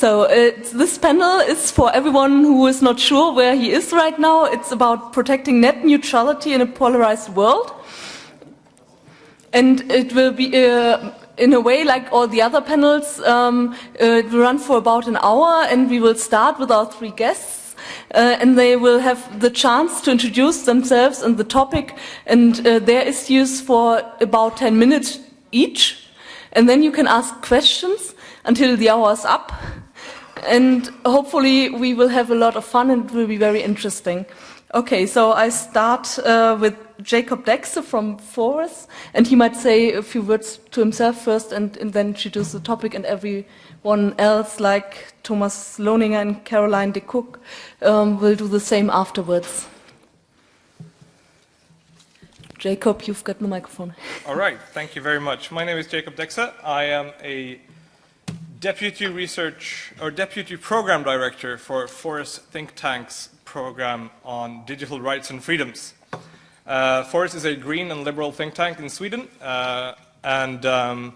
So this panel is for everyone who is not sure where he is right now. It's about protecting net neutrality in a polarized world. And it will be, uh, in a way, like all the other panels, um, uh, it will run for about an hour and we will start with our three guests. Uh, and they will have the chance to introduce themselves and the topic and uh, their issues for about 10 minutes each. And then you can ask questions until the hour is up and hopefully we will have a lot of fun and it will be very interesting. Okay, so I start uh, with Jacob Dexe from Fores, and he might say a few words to himself first and, and then introduce the topic, and everyone else, like Thomas Lohninger and Caroline de Cock, um, will do the same afterwards. Jacob, you've got the microphone. All right, thank you very much. My name is Jacob Dexe. I am a Deputy Research or Deputy Program Director for Fores Think Tank's program on digital rights and freedoms. Uh, Fores is a green and liberal think tank in Sweden, uh, and um,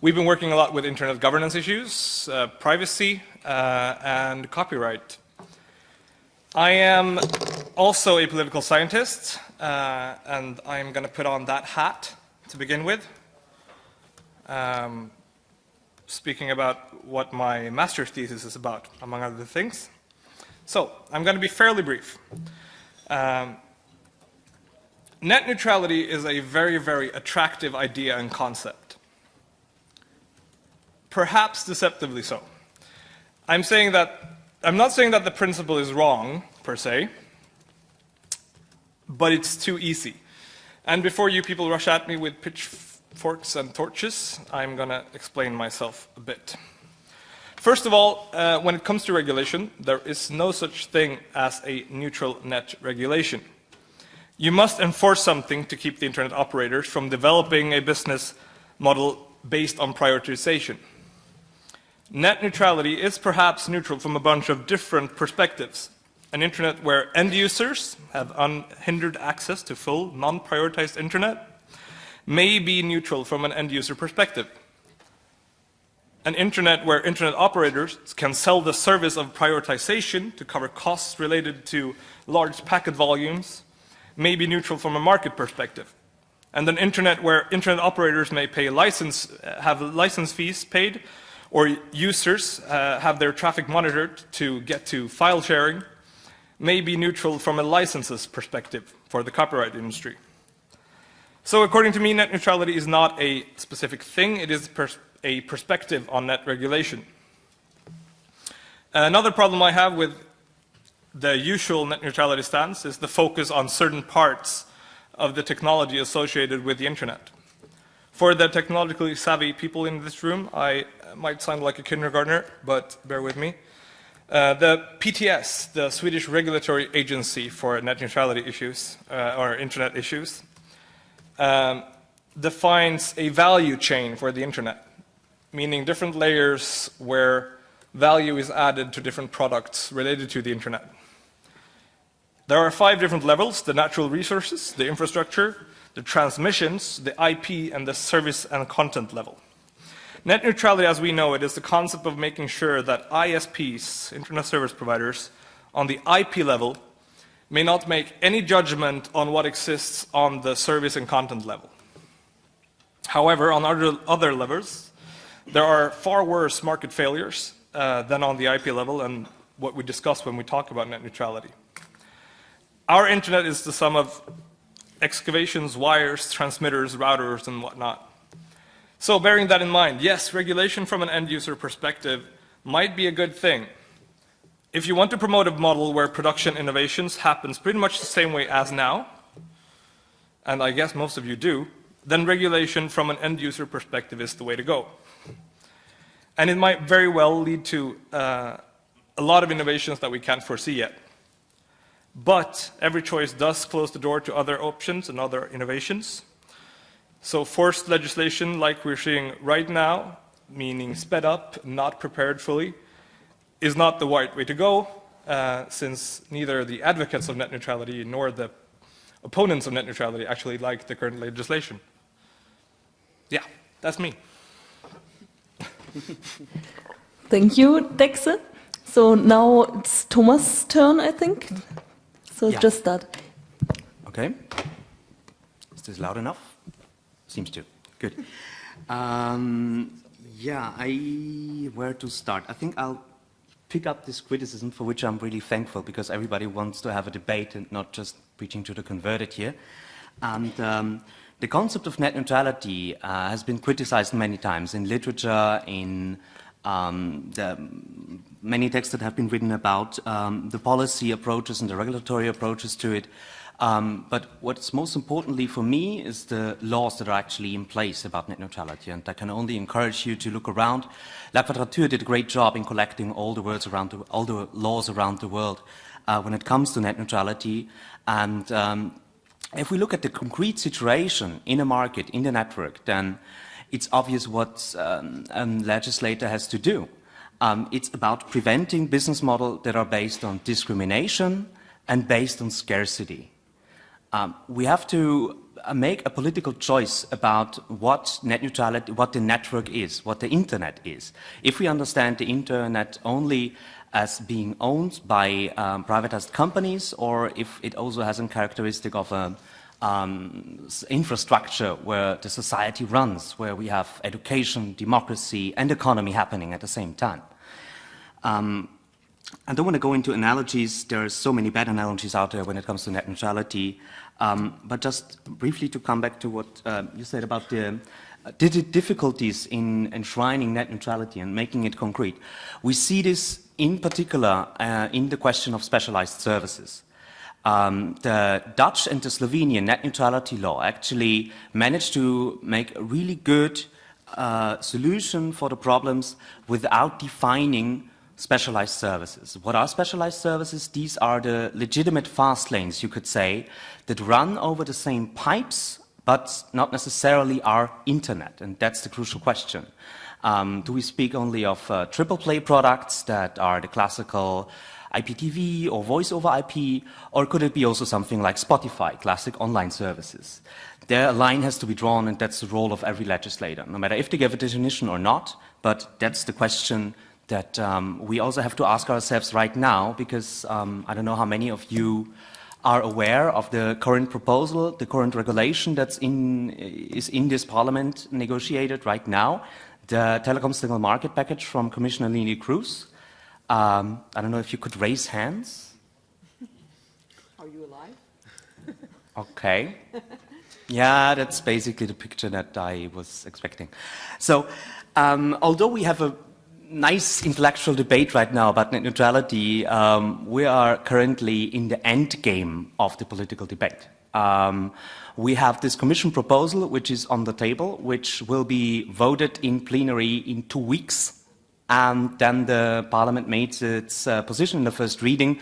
we've been working a lot with internet governance issues, uh, privacy, uh, and copyright. I am also a political scientist, uh, and I'm going to put on that hat to begin with. Um, speaking about what my master's thesis is about, among other things. So, I'm going to be fairly brief. Um, net neutrality is a very, very attractive idea and concept. Perhaps deceptively so. I'm saying that, I'm not saying that the principle is wrong, per se, but it's too easy. And before you people rush at me with pitch forks and torches, I'm going to explain myself a bit. First of all, uh, when it comes to regulation, there is no such thing as a neutral net regulation. You must enforce something to keep the internet operators from developing a business model based on prioritization. Net neutrality is perhaps neutral from a bunch of different perspectives. An internet where end users have unhindered access to full, non-prioritized internet may be neutral from an end user perspective. An internet where internet operators can sell the service of prioritization to cover costs related to large packet volumes may be neutral from a market perspective. And an internet where internet operators may pay license, have license fees paid, or users uh, have their traffic monitored to get to file sharing, may be neutral from a licenses perspective for the copyright industry. So according to me, net neutrality is not a specific thing, it is pers a perspective on net regulation. Another problem I have with the usual net neutrality stance is the focus on certain parts of the technology associated with the internet. For the technologically savvy people in this room, I might sound like a kindergartner, but bear with me. Uh, the PTS, the Swedish Regulatory Agency for Net Neutrality Issues, uh, or Internet Issues, um, defines a value chain for the internet, meaning different layers where value is added to different products related to the internet. There are five different levels, the natural resources, the infrastructure, the transmissions, the IP, and the service and content level. Net neutrality as we know it is the concept of making sure that ISPs, internet service providers, on the IP level may not make any judgment on what exists on the service and content level. However, on other, other levels, there are far worse market failures uh, than on the IP level and what we discuss when we talk about net neutrality. Our internet is the sum of excavations, wires, transmitters, routers, and whatnot. So bearing that in mind, yes, regulation from an end user perspective might be a good thing, if you want to promote a model where production innovations happens pretty much the same way as now, and I guess most of you do, then regulation from an end user perspective is the way to go. And it might very well lead to uh, a lot of innovations that we can't foresee yet. But every choice does close the door to other options and other innovations. So forced legislation like we're seeing right now, meaning sped up, not prepared fully, is not the right way to go, uh, since neither the advocates of net neutrality nor the opponents of net neutrality actually like the current legislation. Yeah, that's me. Thank you, Dexe. So now it's Thomas' turn, I think. So Yeah. just start. Okay. Is this loud enough? Seems to. Good. Um, yeah, I where to start? I think I'll pick up this criticism for which I'm really thankful because everybody wants to have a debate and not just preaching to the converted here. And um, the concept of net neutrality uh, has been criticized many times in literature, in um, the many texts that have been written about um, the policy approaches and the regulatory approaches to it. Um, but what's most importantly for me is the laws that are actually in place about net neutrality. And I can only encourage you to look around. La Quadrature did a great job in collecting all the words around the, all the laws around the world uh, when it comes to net neutrality. And um, if we look at the concrete situation in a market, in the network, then it's obvious what um, a legislator has to do. Um, it's about preventing business models that are based on discrimination and based on scarcity. Um, we have to uh, make a political choice about what net neutrality, what the network is, what the internet is. If we understand the internet only as being owned by um, privatized companies, or if it also has a characteristic of a um, infrastructure where the society runs, where we have education, democracy, and economy happening at the same time. Um, I don't want to go into analogies. There are so many bad analogies out there when it comes to net neutrality. Um, but just briefly to come back to what uh, you said about the uh, difficulties in enshrining net neutrality and making it concrete. We see this in particular uh, in the question of specialized services. Um, the Dutch and the Slovenian net neutrality law actually managed to make a really good uh, solution for the problems without defining specialized services. What are specialized services? These are the legitimate fast lanes, you could say, that run over the same pipes, but not necessarily are internet. And that's the crucial question. Um, do we speak only of uh, triple play products that are the classical IPTV or voice over IP, or could it be also something like Spotify, classic online services? There a line has to be drawn and that's the role of every legislator, no matter if they give a definition or not, but that's the question that um, we also have to ask ourselves right now because um, I don't know how many of you are aware of the current proposal, the current regulation that's in, is in this parliament negotiated right now, the Telecom Single Market Package from Commissioner Neelie Kroes. Um, I don't know if you could raise hands. Are you alive? Okay. Yeah, that's basically the picture that I was expecting. So, um, although we have a nice intellectual debate right now about net neutrality, um, we are currently in the end game of the political debate. Um, we have this commission proposal which is on the table, which will be voted in plenary in two weeks. And then the parliament makes its uh, position in the first reading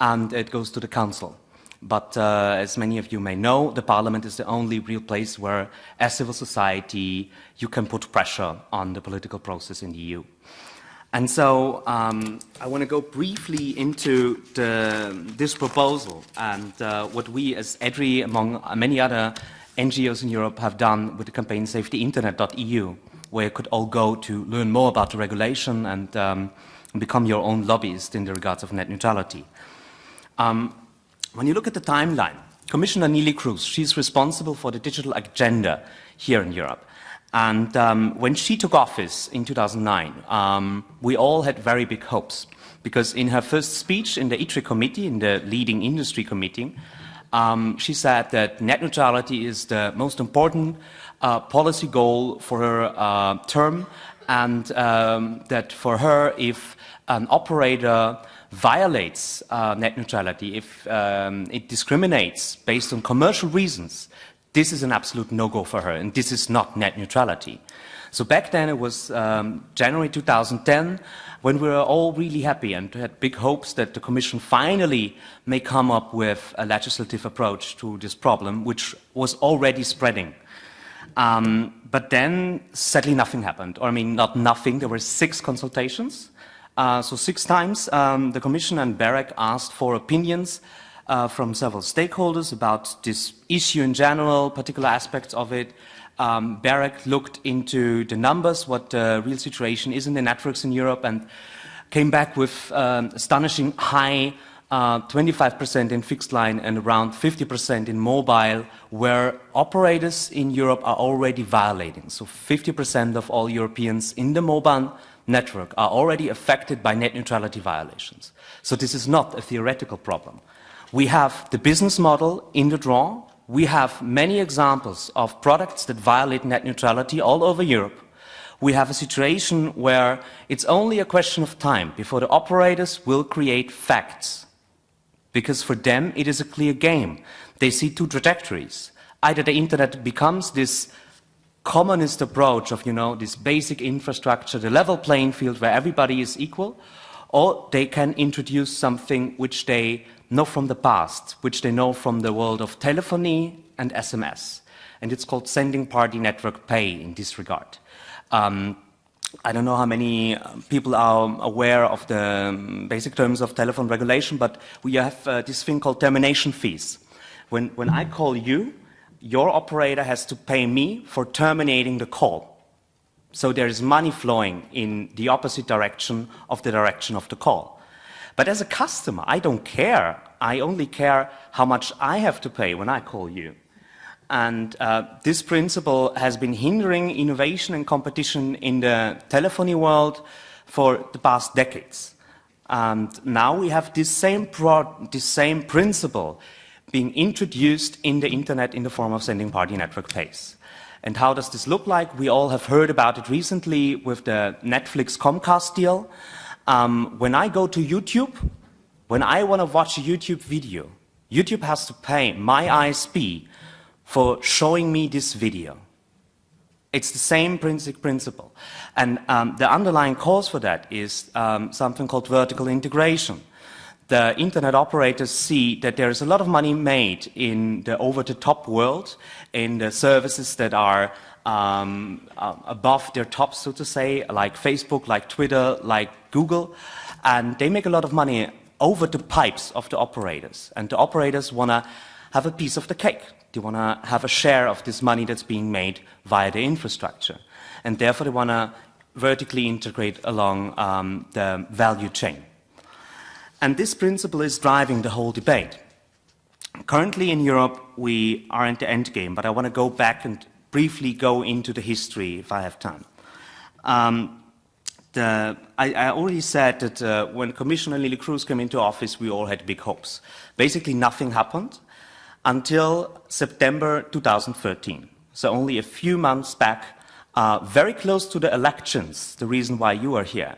and it goes to the council. But uh, as many of you may know, the parliament is the only real place where, as civil society, you can put pressure on the political process in the EU. And so um, I want to go briefly into the, this proposal and uh, what we as EDRI, among many other NGOs in Europe, have done with the campaign savetheinternet.eu, where you could all go to learn more about the regulation and um, become your own lobbyist in the regards of net neutrality. Um, when you look at the timeline, Commissioner Neelie Kroes, she's responsible for the digital agenda here in Europe. And um, when she took office in 2009, um, we all had very big hopes because in her first speech in the ITRE committee, in the leading industry committee, um, she said that net neutrality is the most important uh, policy goal for her uh, term and um, that for her, if an operator violates uh, net neutrality, if um, it discriminates based on commercial reasons, this is an absolute no-go for her, and this is not net neutrality. So back then it was um, January 2010 when we were all really happy and had big hopes that the Commission finally may come up with a legislative approach to this problem, which was already spreading. Um, but then sadly nothing happened, or I mean not nothing, there were six consultations. Uh, so six times um, the Commission and BEREC asked for opinions uh, from several stakeholders about this issue in general, particular aspects of it, Um, BEREC looked into the numbers, what the real situation is in the networks in Europe, and came back with um, astonishing high 25% uh, in fixed line and around 50% in mobile, where operators in Europe are already violating. So 50% of all Europeans in the mobile network are already affected by net neutrality violations. So this is not a theoretical problem. We have the business model in the draw. We have many examples of products that violate net neutrality all over Europe. We have a situation where it's only a question of time before the operators will create facts. Because for them, it is a clear game. They see two trajectories. Either the internet becomes this communist approach of, you know, this basic infrastructure, the level playing field where everybody is equal, or they can introduce something which they know from the past, which they know from the world of telephony and SMS. And it's called sending party network pay in this regard. Um, I don't know how many uh, people are aware of the um, basic terms of telephone regulation, but we have uh, this thing called termination fees. When, when I call you, your operator has to pay me for terminating the call. So there is money flowing in the opposite direction of the direction of the call. But as a customer, I don't care. I only care how much I have to pay when I call you. And uh, this principle has been hindering innovation and competition in the telephony world for the past decades. And now we have this same, this same principle being introduced in the internet in the form of sending party network pays. And how does this look like? We all have heard about it recently with the Netflix Comcast deal. Um, when I go to YouTube, when I want to watch a YouTube video, YouTube has to pay my ISP for showing me this video. It's the same principle. And um, the underlying cause for that is um, something called vertical integration. The internet operators see that there is a lot of money made in the over-the-top world, in the services that are um, uh, above their top, so to say, like Facebook, like Twitter, like Google, and they make a lot of money over the pipes of the operators. And the operators want to have a piece of the cake. They want to have a share of this money that's being made via the infrastructure. And therefore, they want to vertically integrate along um, the value chain. And this principle is driving the whole debate. Currently in Europe, we are in the end game, but I want to go back and briefly go into the history if I have time. Um, the, I, I, already said that uh, when Commissioner Neelie Kroes came into office, we all had big hopes. Basically, nothing happened until September 2013. So only a few months back, uh, very close to the elections, the reason why you are here,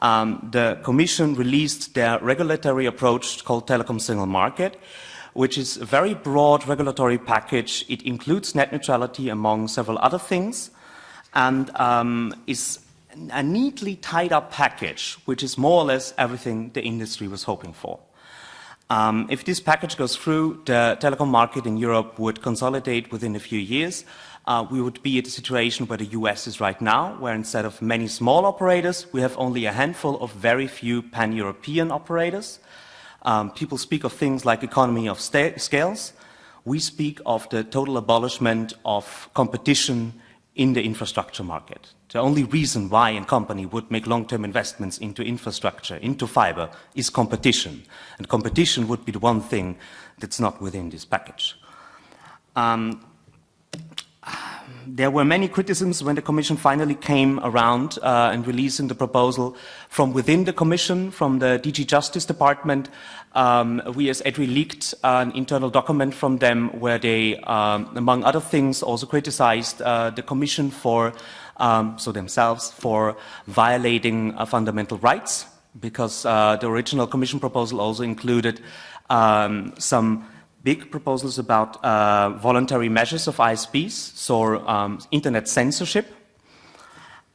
um, the Commission released their regulatory approach called Telecom Single Market, which is a very broad regulatory package. It includes net neutrality among several other things and um, is a neatly tied up package, which is more or less everything the industry was hoping for. Um, if this package goes through, the telecom market in Europe would consolidate within a few years. Uh, we would be at a situation where the US is right now, where instead of many small operators, we have only a handful of very few pan-European operators. Um, people speak of things like economy of scales. We speak of the total abolishment of competition in the infrastructure market. The only reason why a company would make long-term investments into infrastructure, into fiber, is competition. And competition would be the one thing that's not within this package. Um, there were many criticisms when the Commission finally came around uh, and releasing the proposal from within the Commission, from the DG Justice Department. Um, we as EDRI leaked an internal document from them where they, um, among other things, also criticized uh, the Commission for, um, so themselves, for violating uh, fundamental rights because uh, the original Commission proposal also included um, some big proposals about uh, voluntary measures of ISPs, so um, internet censorship.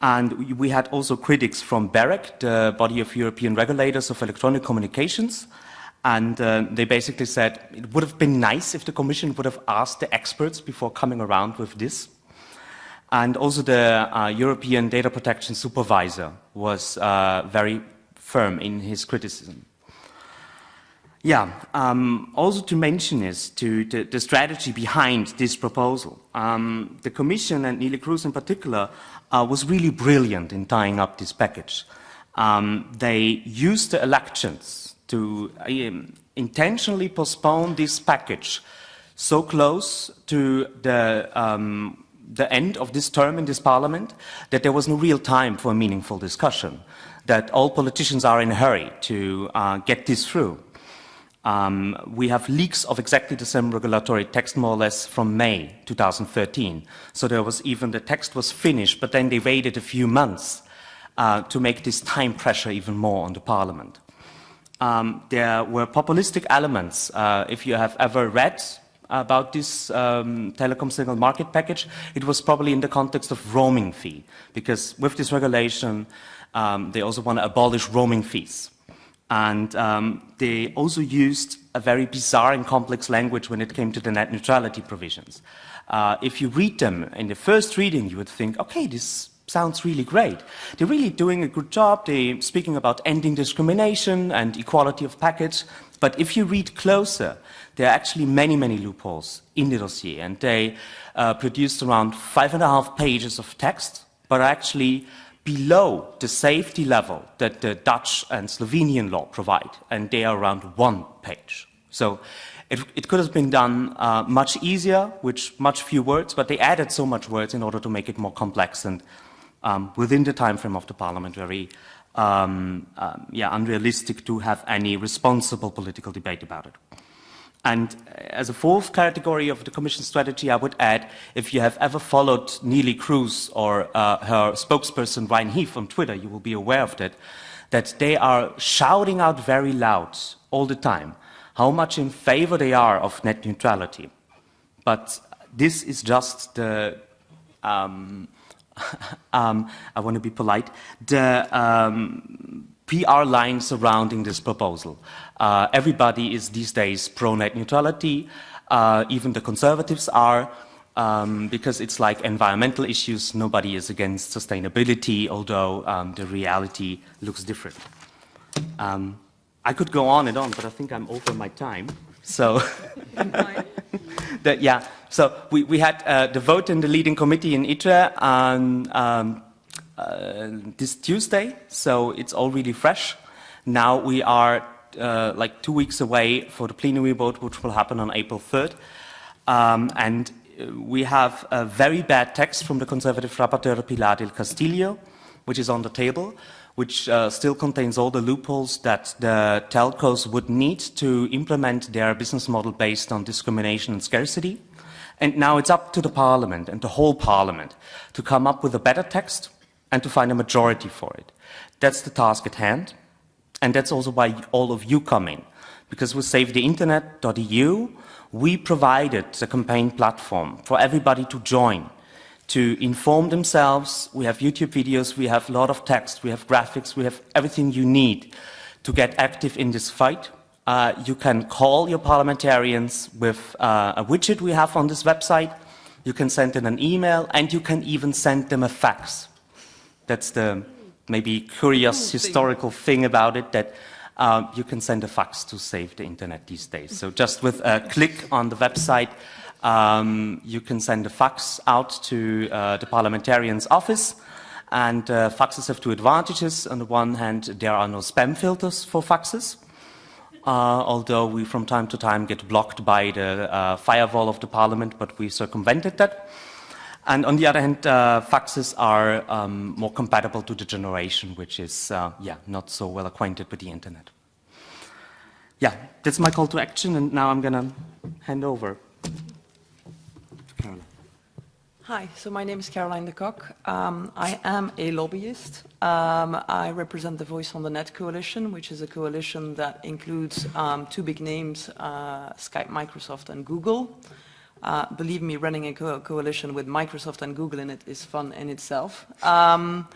And we had also critics from BEREC, the body of European regulators of electronic communications. And uh, they basically said it would have been nice if the Commission would have asked the experts before coming around with this. And also the uh, European Data Protection Supervisor was uh, very firm in his criticism. Yeah, um, also to mention is to the, the strategy behind this proposal. Um, the Commission and Neelie Kroes in particular uh, was really brilliant in tying up this package. Um, they used the elections to um, intentionally postpone this package so close to the, um, the end of this term in this parliament that there was no real time for a meaningful discussion, that all politicians are in a hurry to uh, get this through. Um, we have leaks of exactly the same regulatory text more or less from May 2013. So there was even, the text was finished, but then they waited a few months uh, to make this time pressure even more on the parliament. Um, there were populistic elements. Uh, if you have ever read about this um, telecom single market package, it was probably in the context of roaming fee, because with this regulation, um, they also want to abolish roaming fees. And um, they also used a very bizarre and complex language when it came to the net neutrality provisions. Uh, if you read them in the first reading, you would think, okay, this sounds really great. They're really doing a good job. They're speaking about ending discrimination and equality of packets. But if you read closer, there are actually many, many loopholes in the dossier. And they uh, produced around five and a half pages of text, but actually below the safety level that the Dutch and Slovenian law provide, and they are around one page. So it, it could have been done uh, much easier, with much fewer words, but they added so much words in order to make it more complex and um, within the time frame of the parliament, very um, um, yeah, unrealistic to have any responsible political debate about it. And as a fourth category of the Commission strategy, I would add, if you have ever followed Neelie Kroes or uh, her spokesperson Ryan Heath on Twitter, you will be aware of that, that they are shouting out very loud all the time how much in favor they are of net neutrality. But this is just the, um, um, I want to be polite, the um, PR line surrounding this proposal. Uh, everybody is these days pro-net neutrality, uh, even the conservatives are, um, because it's like environmental issues, nobody is against sustainability, although um, the reality looks different. Um, I could go on and on, but I think I'm over my time. So, that, yeah, so we, we had uh, the vote in the leading committee in ITRE and um, uh, this Tuesday, so it's all really fresh. Now we are uh, like two weeks away for the plenary vote, which will happen on April 3rd. Um, and uh, we have a very bad text from the Conservative rapporteur Pilar del Castillo, which is on the table, which uh, still contains all the loopholes that the telcos would need to implement their business model based on discrimination and scarcity. And now it's up to the Parliament and the whole Parliament to come up with a better text and to find a majority for it. That's the task at hand. And that's also why all of you come in. Because with SaveTheInternet.eu, we provided a campaign platform for everybody to join, to inform themselves. We have YouTube videos, we have a lot of text, we have graphics, we have everything you need to get active in this fight. Uh, you can call your parliamentarians with uh, a widget we have on this website. You can send them an email, and you can even send them a fax. That's the maybe curious historical thing about it that uh, you can send a fax to save the internet these days. So just with a click on the website, um, you can send a fax out to uh, the parliamentarian's office. And uh, faxes have two advantages. On the one hand, there are no spam filters for faxes. Uh, although we from time to time get blocked by the uh, firewall of the parliament, but we circumvented that. And on the other hand, uh, faxes are um, more compatible to the generation which is, uh, yeah, not so well acquainted with the internet. Yeah, that's my call to action, and now I'm going to hand over to Caroline. Hi, so my name is Caroline de Cock. Um, I am a lobbyist. Um, I represent the Voice on the Net Coalition, which is a coalition that includes um, two big names, uh, Skype, Microsoft, and Google. Uh, believe me, running a co coalition with Microsoft and Google in it is fun in itself. Um,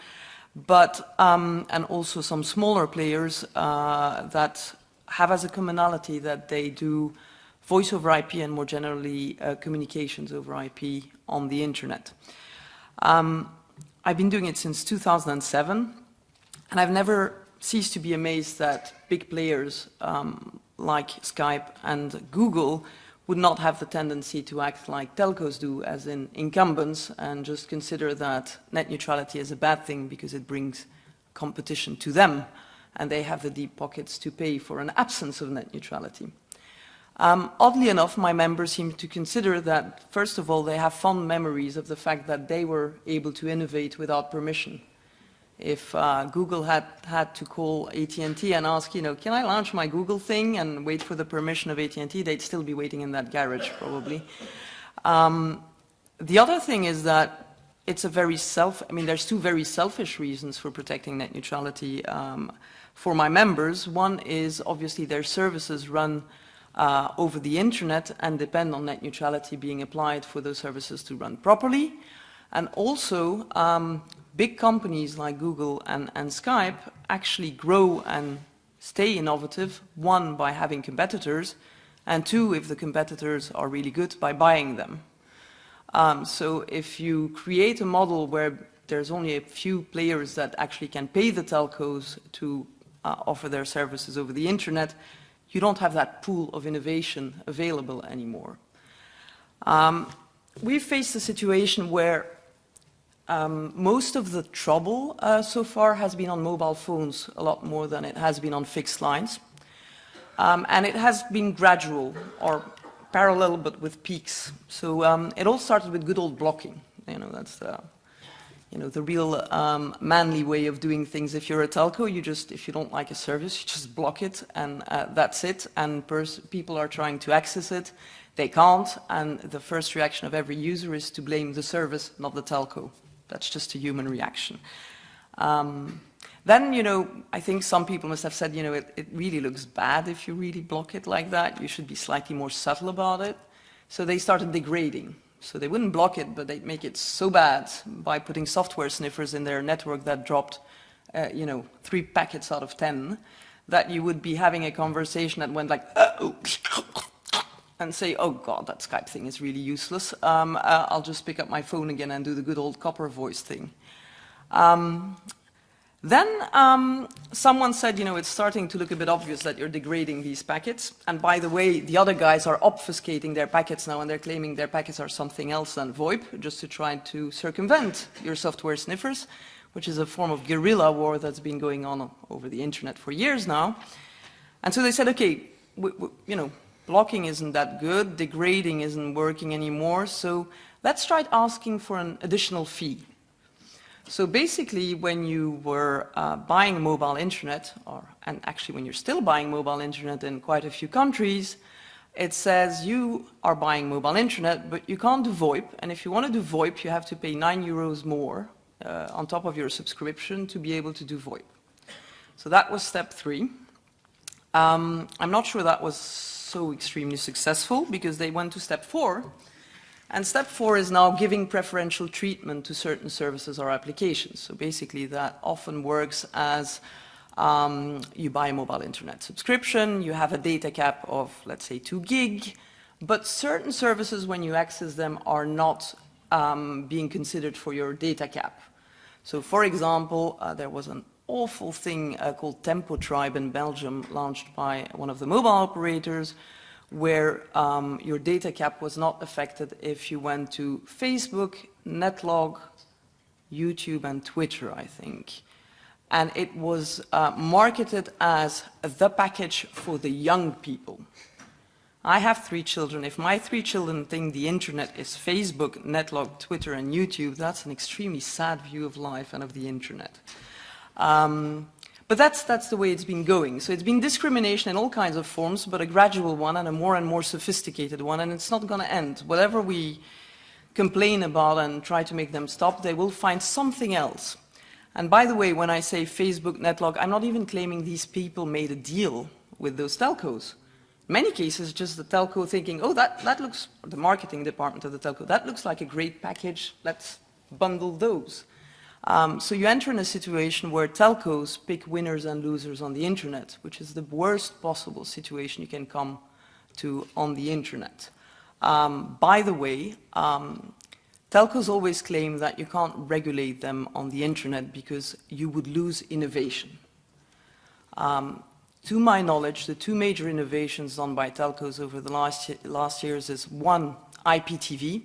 but, um, and also some smaller players uh, that have as a commonality that they do voice over IP and more generally uh, communications over IP on the internet. Um, I've been doing it since 2007 and I've never ceased to be amazed that big players um, like Skype and Google would not have the tendency to act like telcos do as in incumbents and just consider that net neutrality is a bad thing because it brings competition to them and they have the deep pockets to pay for an absence of net neutrality. Um, oddly enough, my members seem to consider that, first of all, they have fond memories of the fact that they were able to innovate without permission. If uh, Google had had to call AT&T and ask, you know, can I launch my Google thing and wait for the permission of AT&T, they'd still be waiting in that garage, probably. Um, the other thing is that it's a very self, I mean, there's two very selfish reasons for protecting net neutrality um, for my members. One is obviously their services run uh, over the internet and depend on net neutrality being applied for those services to run properly. And also, um, big companies like Google and, and Skype actually grow and stay innovative, one, by having competitors, and two, if the competitors are really good, by buying them. Um, so if you create a model where there's only a few players that actually can pay the telcos to uh, offer their services over the internet, you don't have that pool of innovation available anymore. Um, we've faced a situation where um, most of the trouble uh, so far has been on mobile phones a lot more than it has been on fixed lines. Um, and it has been gradual or parallel but with peaks. So um, it all started with good old blocking. You know, that's the, you know, the real um, manly way of doing things. If you're a telco, you just, if you don't like a service, you just block it and uh, that's it. And people are trying to access it. They can't. And the first reaction of every user is to blame the service, not the telco. That's just a human reaction. Um, then, you know, I think some people must have said, you know, it, it really looks bad if you really block it like that. You should be slightly more subtle about it. So they started degrading. So they wouldn't block it, but they'd make it so bad by putting software sniffers in their network that dropped, uh, you know, three packets out of 10, that you would be having a conversation that went like, oh, and say, oh God, that Skype thing is really useless. Um, uh, I'll just pick up my phone again and do the good old copper voice thing. Um, then um, someone said, you know, it's starting to look a bit obvious that you're degrading these packets. And by the way, the other guys are obfuscating their packets now and they're claiming their packets are something else than VoIP, just to try to circumvent your software sniffers, which is a form of guerrilla war that's been going on over the internet for years now. And so they said, okay, we, we, you know, blocking isn't that good, degrading isn't working anymore, so let's try asking for an additional fee. So basically, when you were uh, buying mobile internet, or, and actually when you're still buying mobile internet in quite a few countries, it says you are buying mobile internet, but you can't do VoIP, and if you want to do VoIP, you have to pay 9 euros more uh, on top of your subscription to be able to do VoIP. So that was step three. Um, I'm not sure that was so extremely successful because they went to step four. And step four is now giving preferential treatment to certain services or applications. So basically that often works as um, you buy a mobile internet subscription, you have a data cap of, let's say, 2 gig, but certain services, when you access them, are not um, being considered for your data cap. So for example, uh, there was an awful thing uh, called Tempo Tribe in Belgium, launched by one of the mobile operators, where um, your data cap was not affected if you went to Facebook, Netlog, YouTube and Twitter, I think. And it was uh, marketed as the package for the young people. I have three children. If my three children think the internet is Facebook, Netlog, Twitter and YouTube, that's an extremely sad view of life and of the internet. Um, but that's, that's the way it's been going. So it's been discrimination in all kinds of forms, but a gradual one and a more and more sophisticated one, and it's not going to end. Whatever we complain about and try to make them stop, they will find something else. And by the way, when I say Facebook, Netlog, I'm not even claiming these people made a deal with those telcos. In many cases, just the telco thinking, oh, that, that looks, the marketing department of the telco, that looks like a great package, let's bundle those. Um, so you enter in a situation where telcos pick winners and losers on the internet, which is the worst possible situation you can come to on the internet. Um, by the way, um, telcos always claim that you can't regulate them on the internet because you would lose innovation. Um, to my knowledge, the two major innovations done by telcos over the last, last years is one, IPTV,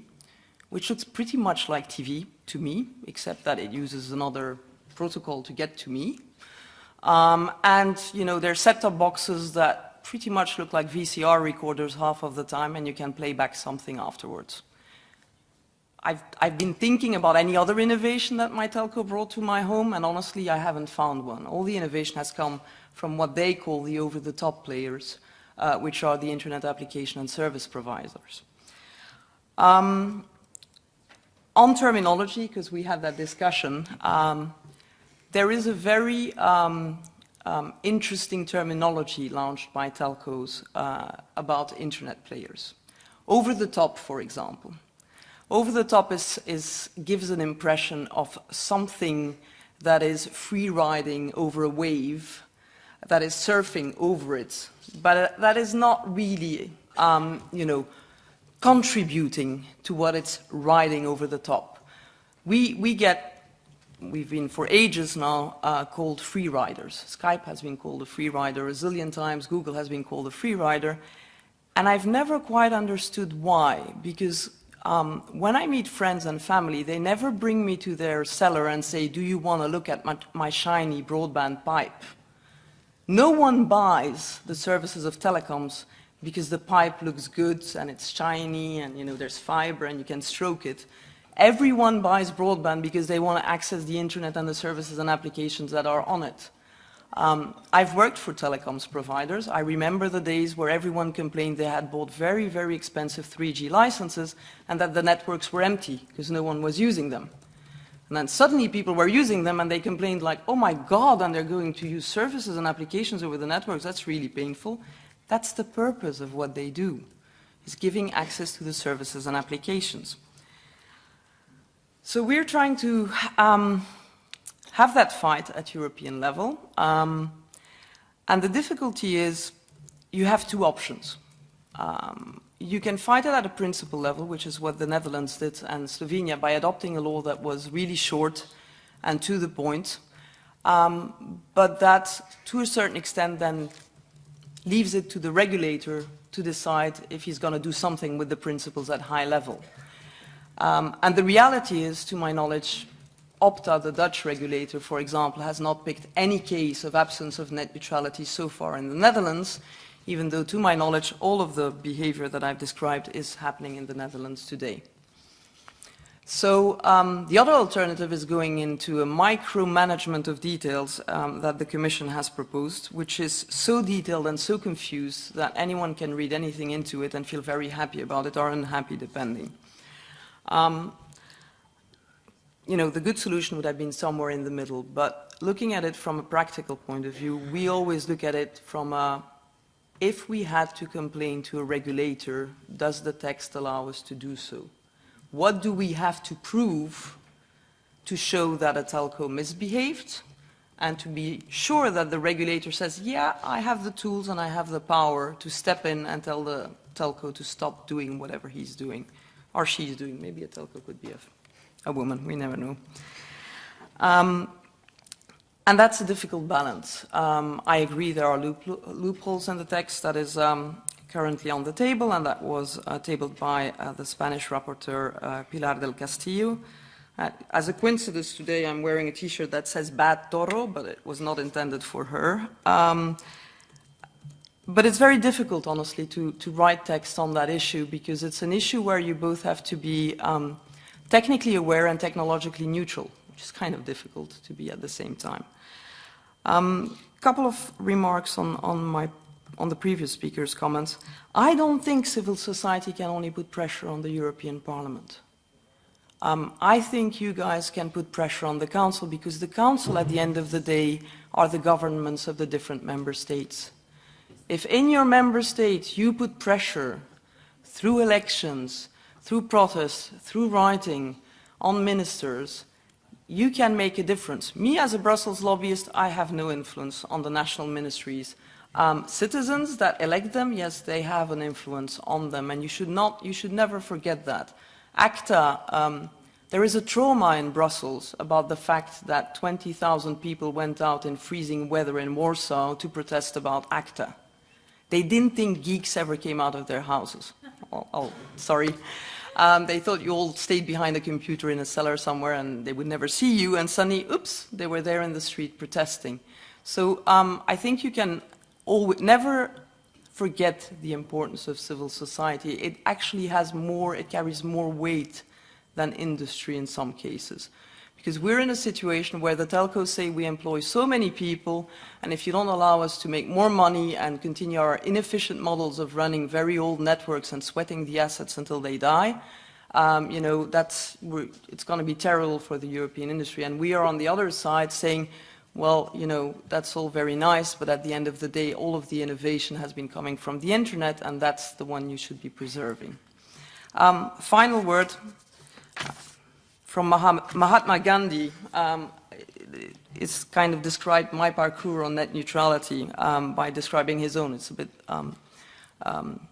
which looks pretty much like TV to me, except that it uses another protocol to get to me. Um, and, you know, there are set-top boxes that pretty much look like VCR recorders half of the time, and you can play back something afterwards. I've, I've been thinking about any other innovation that my telco brought to my home, and honestly, I haven't found one. All the innovation has come from what they call the over-the-top players, uh, which are the internet application and service providers. Um, on terminology, because we had that discussion, um, there is a very um, um, interesting terminology launched by telcos uh, about internet players. Over the top, for example. Over the top is, is, gives an impression of something that is free riding over a wave, that is surfing over it, but uh, that is not really, um, you know, contributing to what it's riding over the top. We, we get we've been for ages now uh, called free riders. Skype has been called a free rider a zillion times, Google has been called a free rider, and I've never quite understood why, because um, when I meet friends and family, they never bring me to their cellar and say, do you want to look at my, my shiny broadband pipe? No one buys the services of telecoms because the pipe looks good and it's shiny and you know there's fiber and you can stroke it. Everyone buys broadband because they want to access the internet and the services and applications that are on it. Um, I've worked for telecoms providers. I remember the days where everyone complained they had bought very, very expensive 3G licenses and that the networks were empty because no one was using them. And then suddenly people were using them and they complained like, oh my God, and they're going to use services and applications over the networks. That's really painful. That's the purpose of what they do, is giving access to the services and applications. So we're trying to um, have that fight at European level. Um, and the difficulty is you have two options. Um, you can fight it at a principle level, which is what the Netherlands did and Slovenia by adopting a law that was really short and to the point. Um, but that, to a certain extent, then leaves it to the regulator to decide if he's going to do something with the principles at high level. Um, and the reality is, to my knowledge, Opta, the Dutch regulator, for example, has not picked any case of absence of net neutrality so far in the Netherlands, even though, to my knowledge, all of the behavior that I've described is happening in the Netherlands today. So um, the other alternative is going into a micromanagement of details um, that the Commission has proposed, which is so detailed and so confused that anyone can read anything into it and feel very happy about it or unhappy depending. Um, you know, the good solution would have been somewhere in the middle, but looking at it from a practical point of view, we always look at it from a, if we had to complain to a regulator, does the text allow us to do so? What do we have to prove to show that a telco misbehaved and to be sure that the regulator says, yeah, I have the tools and I have the power to step in and tell the telco to stop doing whatever he's doing or she's doing. Maybe a telco could be a, a woman, we never know. Um, and that's a difficult balance. Um, I agree there are loop, loopholes in the text that is um, currently on the table, and that was uh, tabled by uh, the Spanish rapporteur uh, Pilar del Castillo. As a coincidence, today I'm wearing a t-shirt that says Bad Toro, but it was not intended for her. Um, but it's very difficult, honestly, to, to write text on that issue because it's an issue where you both have to be um, technically aware and technologically neutral, which is kind of difficult to be at the same time. A um, couple of remarks on, on my on the previous speaker's comments, I don't think civil society can only put pressure on the European Parliament. Um, I think you guys can put pressure on the Council because the Council, at the end of the day, are the governments of the different member states. If in your member state you put pressure through elections, through protests, through writing on ministers, you can make a difference. Me as a Brussels lobbyist, I have no influence on the national ministries um, citizens that elect them, yes, they have an influence on them, and you should not, you should never forget that. ACTA um, there is a trauma in Brussels about the fact that 20,000 people went out in freezing weather in Warsaw to protest about ACTA. They didn't think geeks ever came out of their houses. Oh, oh sorry. Um, they thought you all stayed behind a computer in a cellar somewhere and they would never see you, and suddenly, oops, they were there in the street protesting. So um, I think you can always, never forget the importance of civil society. It actually has more, it carries more weight than industry in some cases. Because we're in a situation where the telcos say we employ so many people, and if you don't allow us to make more money and continue our inefficient models of running very old networks and sweating the assets until they die, um, you know, that's, it's going to be terrible for the European industry. And we are on the other side saying, well, you know, that's all very nice, but at the end of the day, all of the innovation has been coming from the internet, and that's the one you should be preserving. Um, final word from Mahatma Gandhi. Um, it's kind of described my parkour on net neutrality um, by describing his own. It's a bit um, um,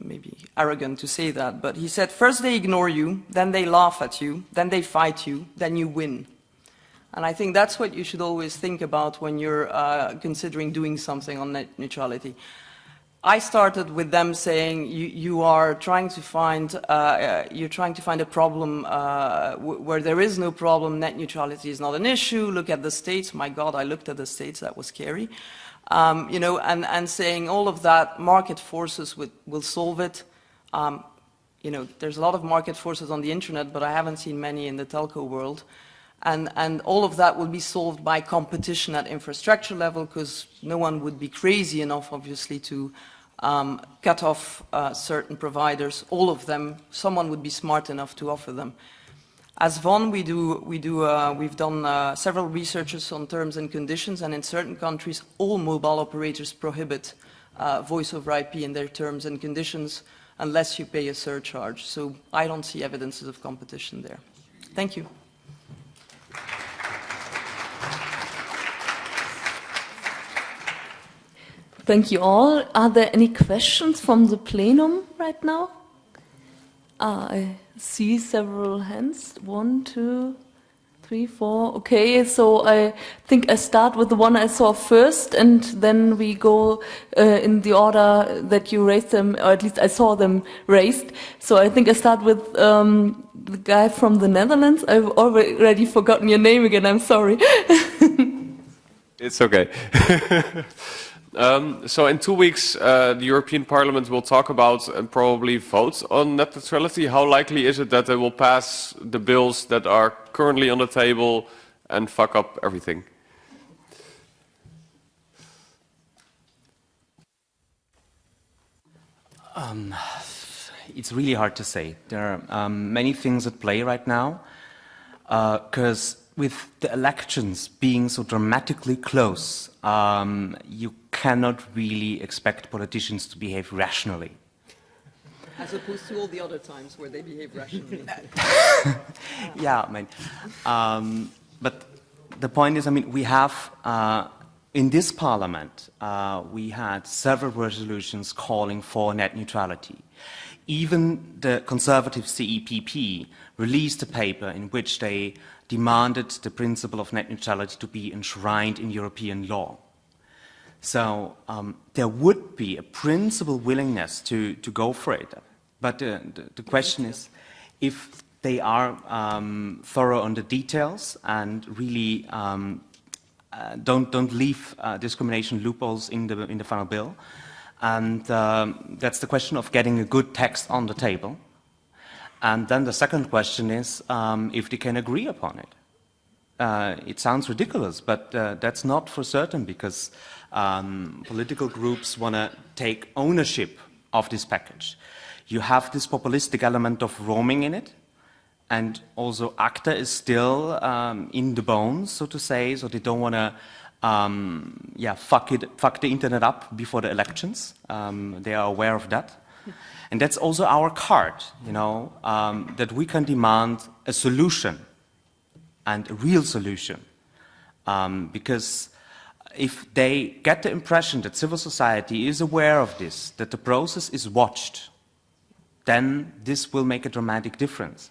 maybe arrogant to say that, but he said, first they ignore you, then they laugh at you, then they fight you, then you win. And I think that's what you should always think about when you're uh, considering doing something on net neutrality. I started with them saying you, you are trying to find uh, uh, you're trying to find a problem uh, where there is no problem. Net neutrality is not an issue. Look at the states. My God, I looked at the states. That was scary. Um, you know, and, and saying all of that market forces would, will solve it. Um, you know, there's a lot of market forces on the internet, but I haven't seen many in the telco world. And, and all of that will be solved by competition at infrastructure level because no one would be crazy enough, obviously, to um, cut off uh, certain providers, all of them, someone would be smart enough to offer them. As VON, we do, we do, uh, we've done uh, several researches on terms and conditions, and in certain countries, all mobile operators prohibit uh, voice over IP in their terms and conditions unless you pay a surcharge. So I don't see evidences of competition there. Thank you. Thank you all. Are there any questions from the plenum right now? Ah, I see several hands. One, two, three, four. Okay, so I think I start with the one I saw first, and then we go uh, in the order that you raised them, or at least I saw them raised. So I think I start with um, the guy from the Netherlands. I've already forgotten your name again. I'm sorry. it's okay. Um, so in two weeks, uh, the European Parliament will talk about and probably vote on net neutrality. How likely is it that they will pass the bills that are currently on the table and fuck up everything? Um, it's really hard to say. There are um, many things at play right now because uh, with the elections being so dramatically close, um, you cannot really expect politicians to behave rationally. As opposed to all the other times where they behave rationally. yeah, I mean, um, but the point is, I mean, we have, uh, in this parliament, uh, we had several resolutions calling for net neutrality. Even the conservative CEPP released a paper in which they demanded the principle of net neutrality to be enshrined in European law. So um, there would be a principal willingness to, to go for it. But uh, the, the, question is if they are um, thorough on the details and really um, uh, don't, don't leave uh, discrimination loopholes in the, in the final bill. And um, that's the question of getting a good text on the table. And then the second question is um, if they can agree upon it. Uh, it sounds ridiculous, but uh, that's not for certain because um, political groups want to take ownership of this package. You have this populistic element of roaming in it, and also ACTA is still um, in the bones, so to say, so they don't want to um, yeah, fuck, it, fuck the internet up before the elections. Um, they are aware of that. And that's also our card, you know, um, that we can demand a solution and a real solution. Um, because if they get the impression that civil society is aware of this, that the process is watched, then this will make a dramatic difference.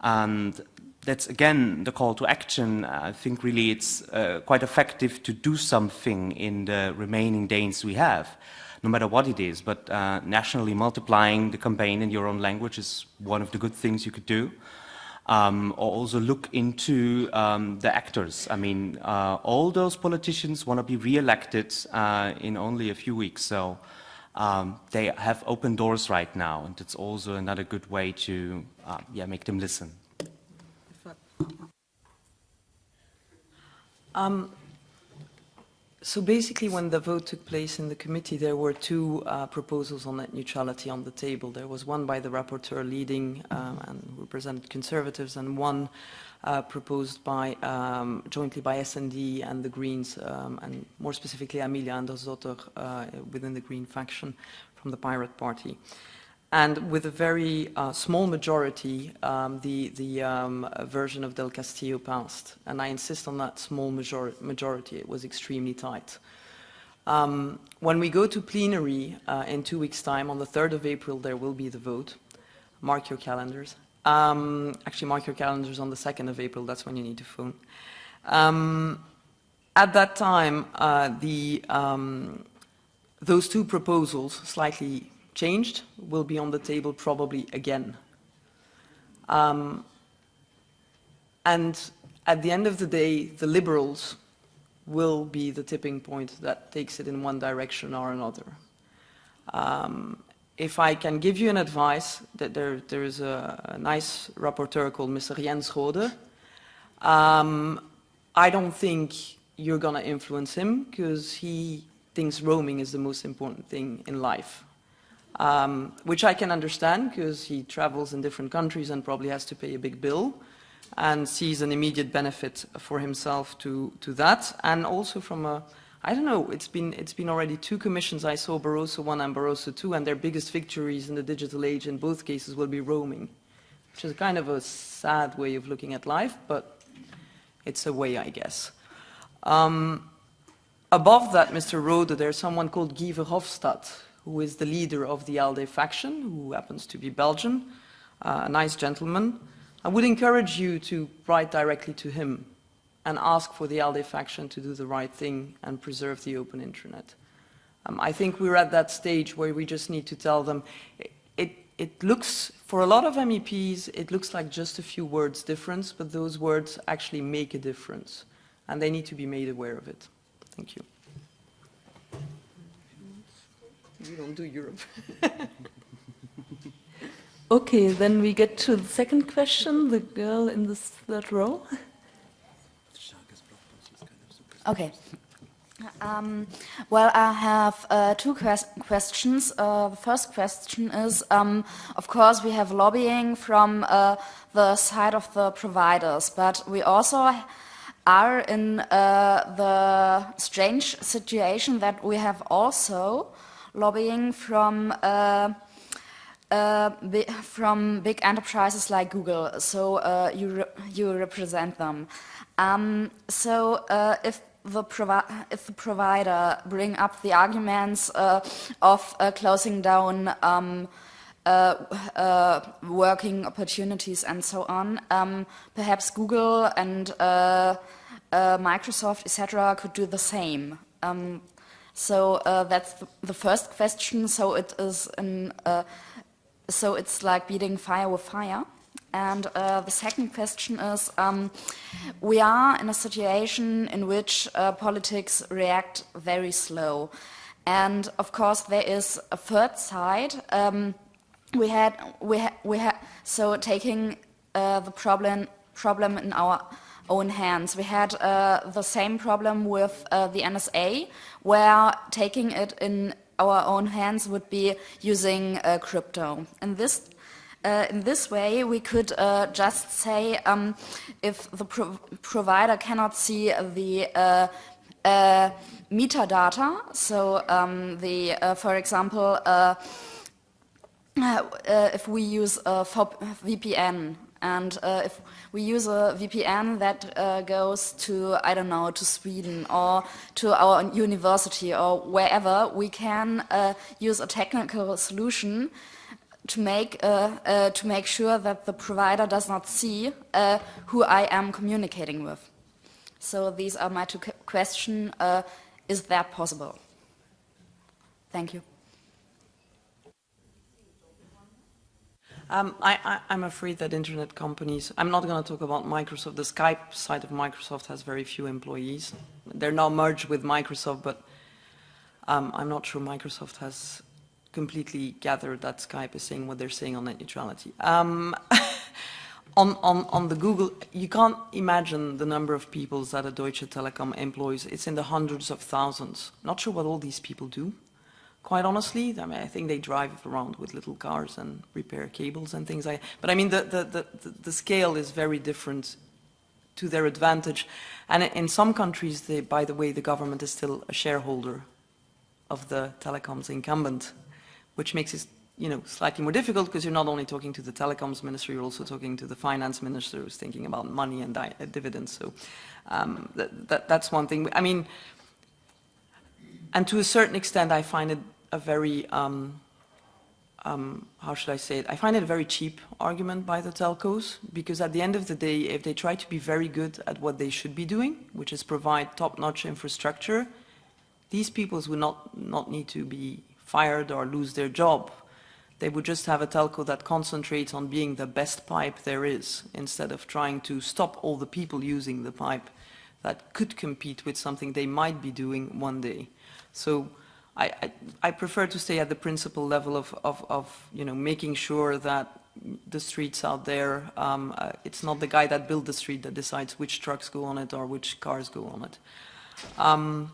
And that's again the call to action. I think really it's uh, quite effective to do something in the remaining days we have, no matter what it is. But uh, nationally multiplying the campaign in your own language is one of the good things you could do. Um, or also look into um, the actors. I mean, uh, all those politicians want to be re-elected uh, in only a few weeks, so um, they have open doors right now, and it's also another good way to uh, yeah, make them listen. Um, so basically, when the vote took place in the committee, there were two uh, proposals on net neutrality on the table. There was one by the rapporteur leading um, and represented conservatives, and one uh, proposed by um, jointly by S&D and the Greens, um, and more specifically Amelia Andersdotter uh, within the Green faction from the Pirate Party. And with a very uh, small majority, um, the, the um, version of Del Castillo passed. And I insist on that small major majority. It was extremely tight. Um, when we go to plenary uh, in two weeks' time, on the 3rd of April, there will be the vote. Mark your calendars. Um, actually, mark your calendars on the 2nd of April. That's when you need to phone. Um, at that time, uh, the, um, those two proposals, slightly changed will be on the table probably again. Um, and at the end of the day, the liberals will be the tipping point that takes it in one direction or another. Um, if I can give you an advice, that there, there is a, a nice rapporteur called Mr. Jens Rohde. Um, I don't think you're going to influence him because he thinks roaming is the most important thing in life um, which I can understand because he travels in different countries and probably has to pay a big bill and sees an immediate benefit for himself to, to that. And also from a, I don't know, it's been, it's been already two commissions. I saw Barroso 1 and Barroso 2 and their biggest victories in the digital age in both cases will be roaming, which is kind of a sad way of looking at life, but it's a way, I guess. Um, above that, Mr. Rohde, there's someone called Guy Verhofstadt, who is the leader of the ALDE faction, who happens to be Belgian, uh, a nice gentleman. I would encourage you to write directly to him and ask for the ALDE faction to do the right thing and preserve the open internet. Um, I think we're at that stage where we just need to tell them, it, it, it looks, for a lot of MEPs, it looks like just a few words difference, but those words actually make a difference, and they need to be made aware of it. Thank you. We don't do Europe. okay, then we get to the second question, the girl in the third row. Okay. Um, well, I have uh, two questions. Uh, the first question is, um, of course, we have lobbying from uh, the side of the providers, but we also are in uh, the strange situation that we have also lobbying from uh, uh, from big enterprises like Google. So uh, you re you represent them. Um, so uh, if the if the provider bring up the arguments uh, of uh, closing down. Um, working opportunities and so on. Um, perhaps Google and Microsoft, etc., could do the same. So uh, that's the first question. So it is uh, so it's like beating fire with fire. And uh, the second question is, um, we are in a situation in which uh, politics react very slow. And of course, there is a third side. Um, we had, we had, we had, so taking uh, the problem, problem in our own hands. We had uh, the same problem with uh, the NSA, where taking it in our own hands would be using uh, crypto. In this, uh, in this way, we could uh, just say um, if the pro provider cannot see the uh, metadata, so um, the, for example, if we use VPN and if we use a VPN that uh, goes to, I don't know, to Sweden or to our university or wherever, we can uh, use a technical solution to make uh, uh, to make sure that the provider does not see uh, who I am communicating with. So these are my two questions. Is that possible? Thank you. Um, I, am afraid that internet companies, I'm not going to talk about Microsoft, the Skype side of Microsoft has very few employees. They're now merged with Microsoft, but um, I'm not sure Microsoft has completely gathered that Skype is saying what they're saying on net neutrality. Um, on, on, on the Google, you can't imagine the number of people that a Deutsche Telekom employs. It's in the hundreds of thousands. Not sure what all these people do quite honestly. I mean, I think they drive around with little cars and repair cables and things like But I mean, the, the, the, the scale is very different to their advantage. And in some countries, they, by the way, the government is still a shareholder of the telecoms incumbent, which makes it you know, slightly more difficult because you're not only talking to the telecoms minister, you're also talking to the finance minister who's thinking about money and uh, dividends. So um, that, that, that's one thing. I mean, and to a certain extent, I find it a very, um, um, how should I say it, I find it a very cheap argument by the telcos because at the end of the day, if they try to be very good at what they should be doing, which is provide top-notch infrastructure, these people would not, not need to be fired or lose their job. They would just have a telco that concentrates on being the best pipe there is instead of trying to stop all the people using the pipe that could compete with something they might be doing one day. So I, I, I prefer to stay at the principal level of, of, of, you know, making sure that the streets out there, um, uh, it's not the guy that built the street that decides which trucks go on it or which cars go on it. Um,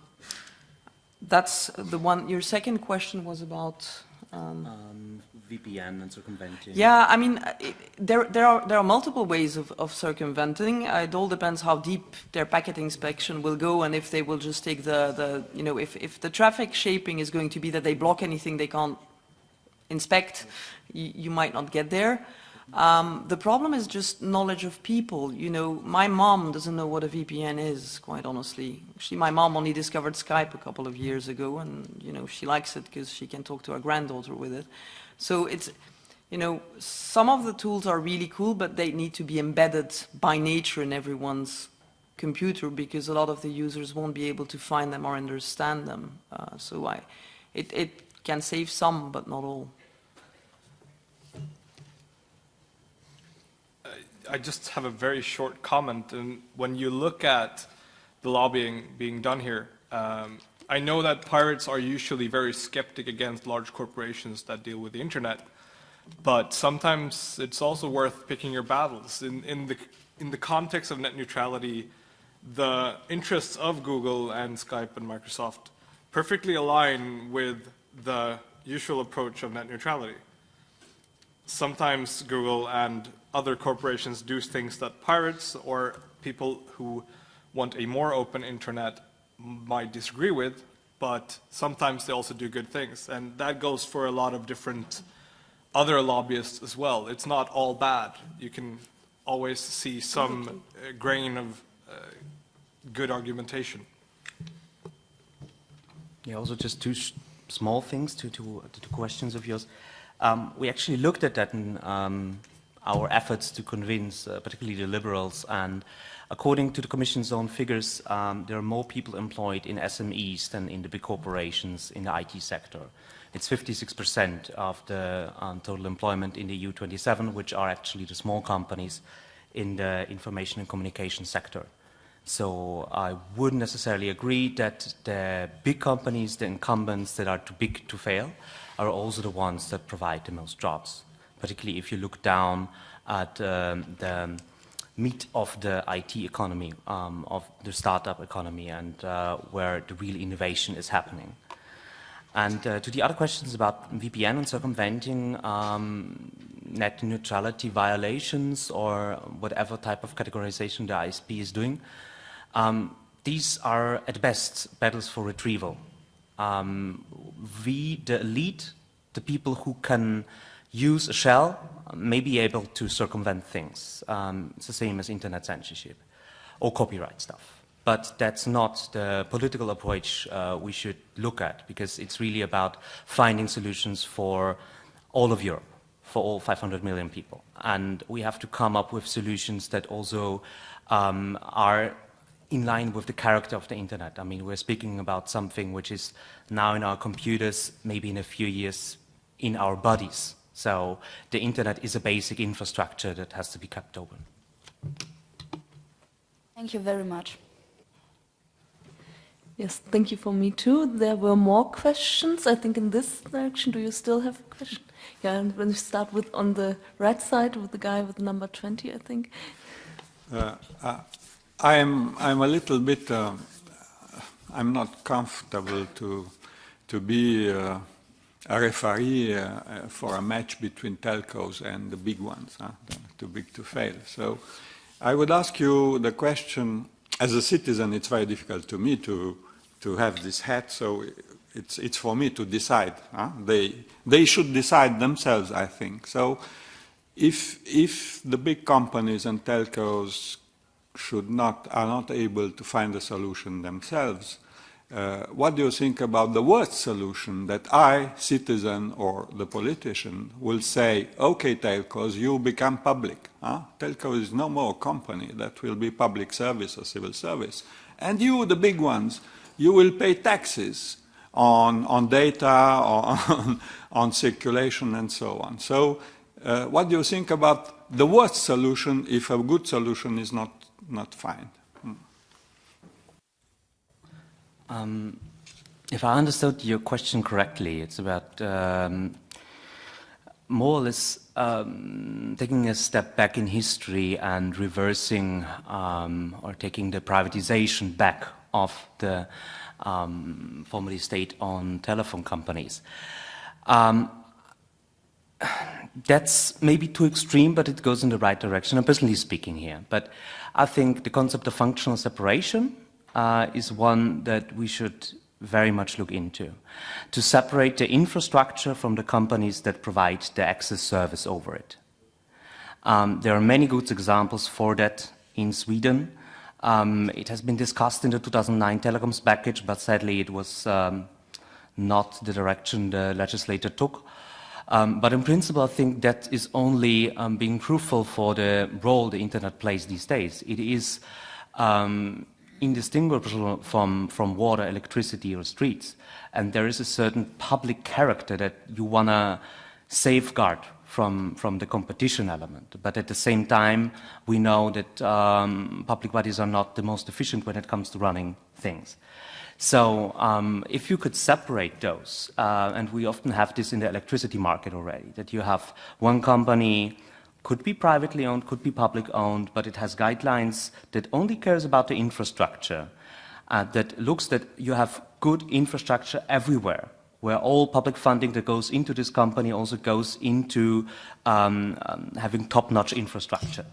that's the one. Your second question was about um, um, VPN and circumventing. Yeah, I mean, it, there, there, are, there are multiple ways of, of circumventing. it all depends how deep their packet inspection will go and if they will just take the, the you know, if, if the traffic shaping is going to be that they block anything they can't inspect, you, you might not get there. Um, the problem is just knowledge of people. You know, my mom doesn't know what a VPN is, quite honestly. Actually, my mom only discovered Skype a couple of years ago, and, you know, she likes it because she can talk to her granddaughter with it. So it's, you know, some of the tools are really cool, but they need to be embedded by nature in everyone's computer because a lot of the users won't be able to find them or understand them. Uh, so I, it, it can save some, but not all. I just have a very short comment. And when you look at the lobbying being done here, um, I know that pirates are usually very skeptic against large corporations that deal with the internet, but sometimes it's also worth picking your battles. In, in, the, in the context of net neutrality, the interests of Google and Skype and Microsoft perfectly align with the usual approach of net neutrality. Sometimes Google and other corporations do things that pirates or people who want a more open internet might disagree with, but sometimes they also do good things. And that goes for a lot of different other lobbyists as well. It's not all bad. You can always see some uh, grain of uh, good argumentation. Yeah, also just two small things to, to, to, questions of yours. Um, we actually looked at that in um, our efforts to convince uh, particularly the liberals and according to the Commission's own figures, um, there are more people employed in SMEs than in the big corporations in the IT sector. It's 56% of the um, total employment in the EU27, which are actually the small companies in the information and communication sector. So I wouldn't necessarily agree that the big companies, the incumbents that are too big to fail, are also the ones that provide the most jobs particularly if you look down at um, the meat of the IT economy, um, of the startup economy, and uh, where the real innovation is happening. And uh, to the other questions about VPN and circumventing um, net neutrality violations or whatever type of categorization the ISP is doing, um, these are at best battles for retrieval. Um, we, the elite, the people who can use a shell may be able to circumvent things. Um, it's the same as internet censorship or copyright stuff. But that's not the political approach uh, we should look at because it's really about finding solutions for all of Europe, for all 500 million people. And we have to come up with solutions that also um, are in line with the character of the internet. I mean, we're speaking about something which is now in our computers, maybe in a few years in our bodies. So the internet is a basic infrastructure that has to be kept open. Thank you very much. Yes, thank you for me too. There were more questions. I think in this direction. Do you still have a question? Yeah, and when we start with on the right side with the guy with number 20, I think. Uh, uh, I'm I'm a little bit. Uh, I'm not comfortable to to be a referee uh, for a match between telcos and the big ones, huh? too big to fail. So I would ask you the question, as a citizen, it's very difficult to me to, to have this hat, so it's, it's for me to decide. Huh? They, they should decide themselves, I think. So if, if the big companies and telcos should not, are not able to find a solution themselves, uh, what do you think about the worst solution that I, citizen or the politician, will say, okay, telcos, you become public. Huh? Telco is no more company that will be public service or civil service. And you, the big ones, you will pay taxes on, on data, on, on circulation, and so on. So uh, what do you think about the worst solution if a good solution is not, not found? Um, if I understood your question correctly, it's about um, more or less um, taking a step back in history and reversing um, or taking the privatization back of the um, formerly state-owned telephone companies. Um, that's maybe too extreme, but it goes in the right direction, I'm personally speaking here. But I think the concept of functional separation uh, is one that we should very much look into. To separate the infrastructure from the companies that provide the access service over it. Um, there are many good examples for that in Sweden. Um, it has been discussed in the 2009 telecoms package, but sadly it was um, not the direction the legislator took. Um, but in principle, I think that is only um, being truthful for the role the internet plays these days. It is um, indistinguishable from, from water, electricity, or streets. And there is a certain public character that you want to safeguard from, from the competition element. But at the same time, we know that um, public bodies are not the most efficient when it comes to running things. So um, if you could separate those, uh, and we often have this in the electricity market already, that you have one company could be privately owned, could be public owned, but it has guidelines that only cares about the infrastructure, uh, that looks that you have good infrastructure everywhere, where all public funding that goes into this company also goes into um, um, having top-notch infrastructure.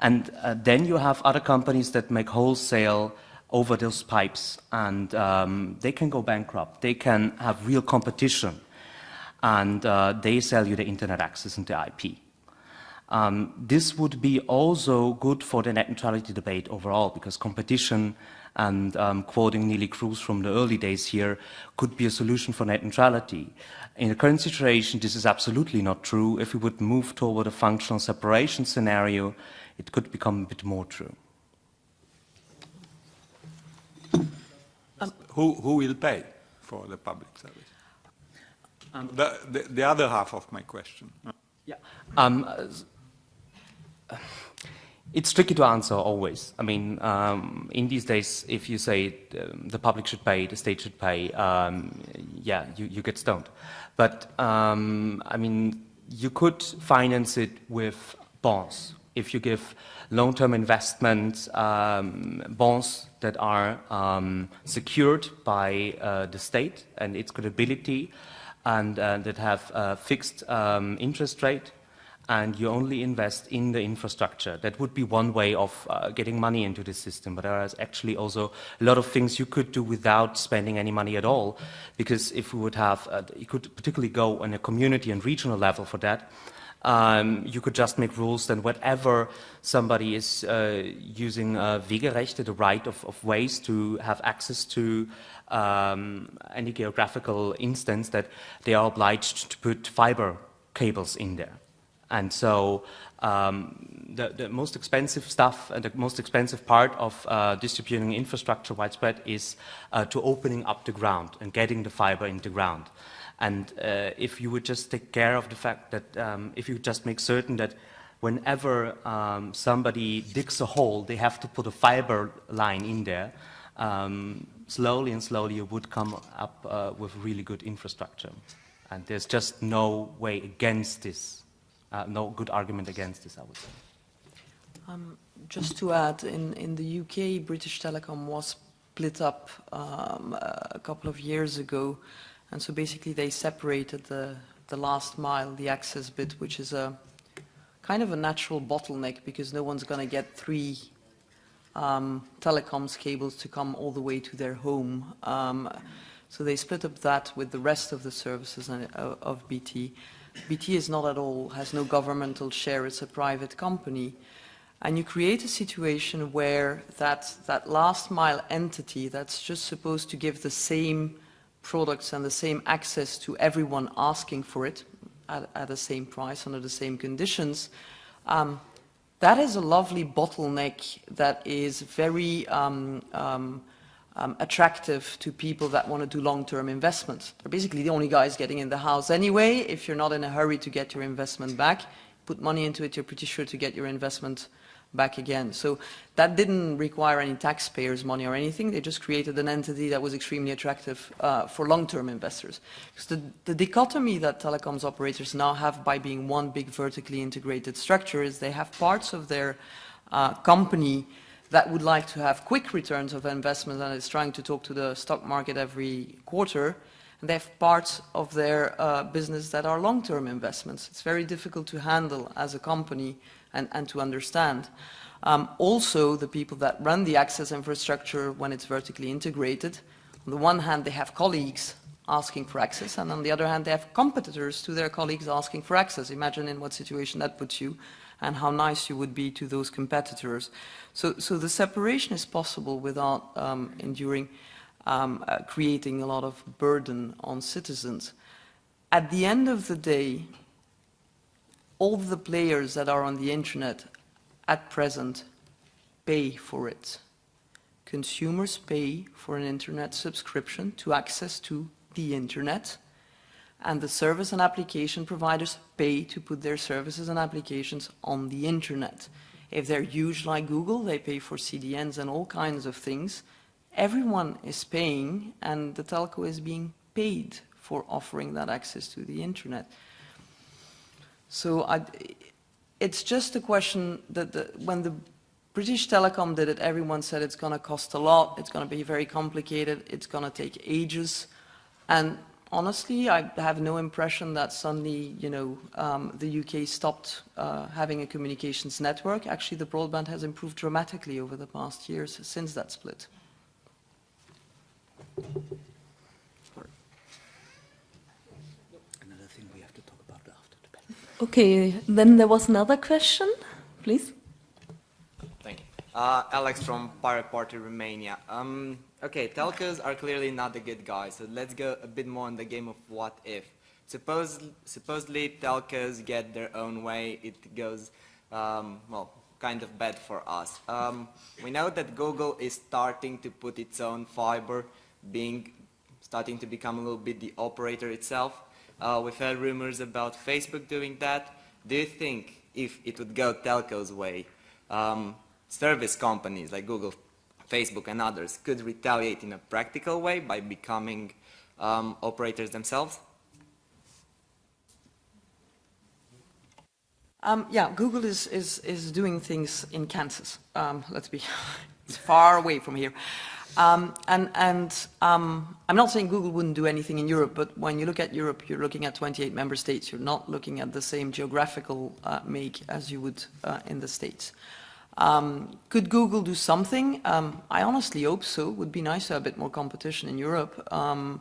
And uh, then you have other companies that make wholesale over those pipes, and um, they can go bankrupt. They can have real competition, and uh, they sell you the internet access and the IP. Um, this would be also good for the net neutrality debate overall because competition and um, quoting Neelie Kroes from the early days here could be a solution for net neutrality. In the current situation, this is absolutely not true. If we would move toward a functional separation scenario, it could become a bit more true. Um, who, who will pay for the public service? Um, the, the, the, other half of my question. Yeah. Um, it's tricky to answer always. I mean, um, in these days, if you say um, the public should pay, the state should pay, um, yeah, you, you, get stoned. But, um, I mean, you could finance it with bonds. If you give long-term investment um, bonds that are um, secured by uh, the state and its credibility and uh, that have a fixed interest rate, and you only invest in the infrastructure. That would be one way of uh, getting money into the system, but there is actually also a lot of things you could do without spending any money at all, because if we would have, uh, you could particularly go on a community and regional level for that, um, you could just make rules that whatever somebody is uh, using uh, Wegerechte, the right of, of, ways to have access to um, any geographical instance, that they are obliged to put fiber cables in there And so um, the, the, most expensive stuff and the most expensive part of uh, distributing infrastructure widespread is uh, to opening up the ground and getting the fiber into ground. And uh, if you would just take care of the fact that um, if you just make certain that whenever um, somebody digs a hole, they have to put a fiber line in there, um, slowly and slowly you would come up uh, with really good infrastructure. And there's just no way against this, uh, no good argument against this, I would say. Um, just to add, in, in the UK, British Telecom was split up um, a couple of years ago. And so basically they separated the, the last mile, the access bit, which is a kind of a natural bottleneck because no one's going to get three um, telecoms cables to come all the way to their home. Um, so they split up that with the rest of the services uh, of BT. BT is not at all, has no governmental share, it's a private company. And you create a situation where that, that last mile entity that's just supposed to give the same products and the same access to everyone asking for it at, at the same price, under the same conditions, um, that is a lovely bottleneck that is very um, um, um, attractive to people that want to do long-term investments. They're basically the only guys getting in the house anyway. If you're not in a hurry to get your investment back, put money into it, you're pretty sure to get your investment back again. So that didn't require any taxpayers' money or anything. They just created an entity that was extremely attractive uh, for long-term investors. Because the, the dichotomy that telecoms operators now have by being one big vertically integrated structure is they have parts of their uh, company that would like to have quick returns of investment and is trying to talk to the stock market every quarter, and they have parts of their uh, business that are long-term investments. It's very difficult to handle as a company and, and to understand. Um, also, the people that run the access infrastructure when it's vertically integrated, on the one hand, they have colleagues asking for access, and on the other hand, they have competitors to their colleagues asking for access. Imagine in what situation that puts you and how nice you would be to those competitors. So, so the separation is possible without um, enduring, um, uh, creating a lot of burden on citizens. At the end of the day, all the players that are on the internet at present pay for it. Consumers pay for an internet subscription to access to the internet and the service and application providers pay to put their services and applications on the internet. If they're huge like Google, they pay for CDNs and all kinds of things. Everyone is paying and the telco is being paid for offering that access to the internet. So I, it's just a question that the, when the British Telecom did it, everyone said it's going to cost a lot, it's going to be very complicated, it's going to take ages. And honestly, I have no impression that suddenly, you know, um, the UK stopped uh, having a communications network. Actually, the broadband has improved dramatically over the past years since that split. Okay, then there was another question, please. Thank you. Uh, Alex from Pirate Party Romania. Um, okay, telcos are clearly not the good guys, so let's go a bit more on the game of what if. Suppose, supposedly telcos get their own way, it goes, um, well, kind of bad for us. Um, we know that Google is starting to put its own fiber, being starting to become a little bit the operator itself. Uh, we've heard rumors about Facebook doing that. Do you think if it would go telco's way, um, service companies like Google, Facebook and others could retaliate in a practical way by becoming um, operators themselves? Um, yeah, Google is, is, is doing things in Kansas. Um, let's be, it's far away from here. Um, and, and um, I'm not saying Google wouldn't do anything in Europe, but when you look at Europe, you're looking at 28 member states. You're not looking at the same geographical uh, make as you would uh, in the States. Um, could Google do something? Um, I honestly hope so. It would be nice to have a bit more competition in Europe. Um,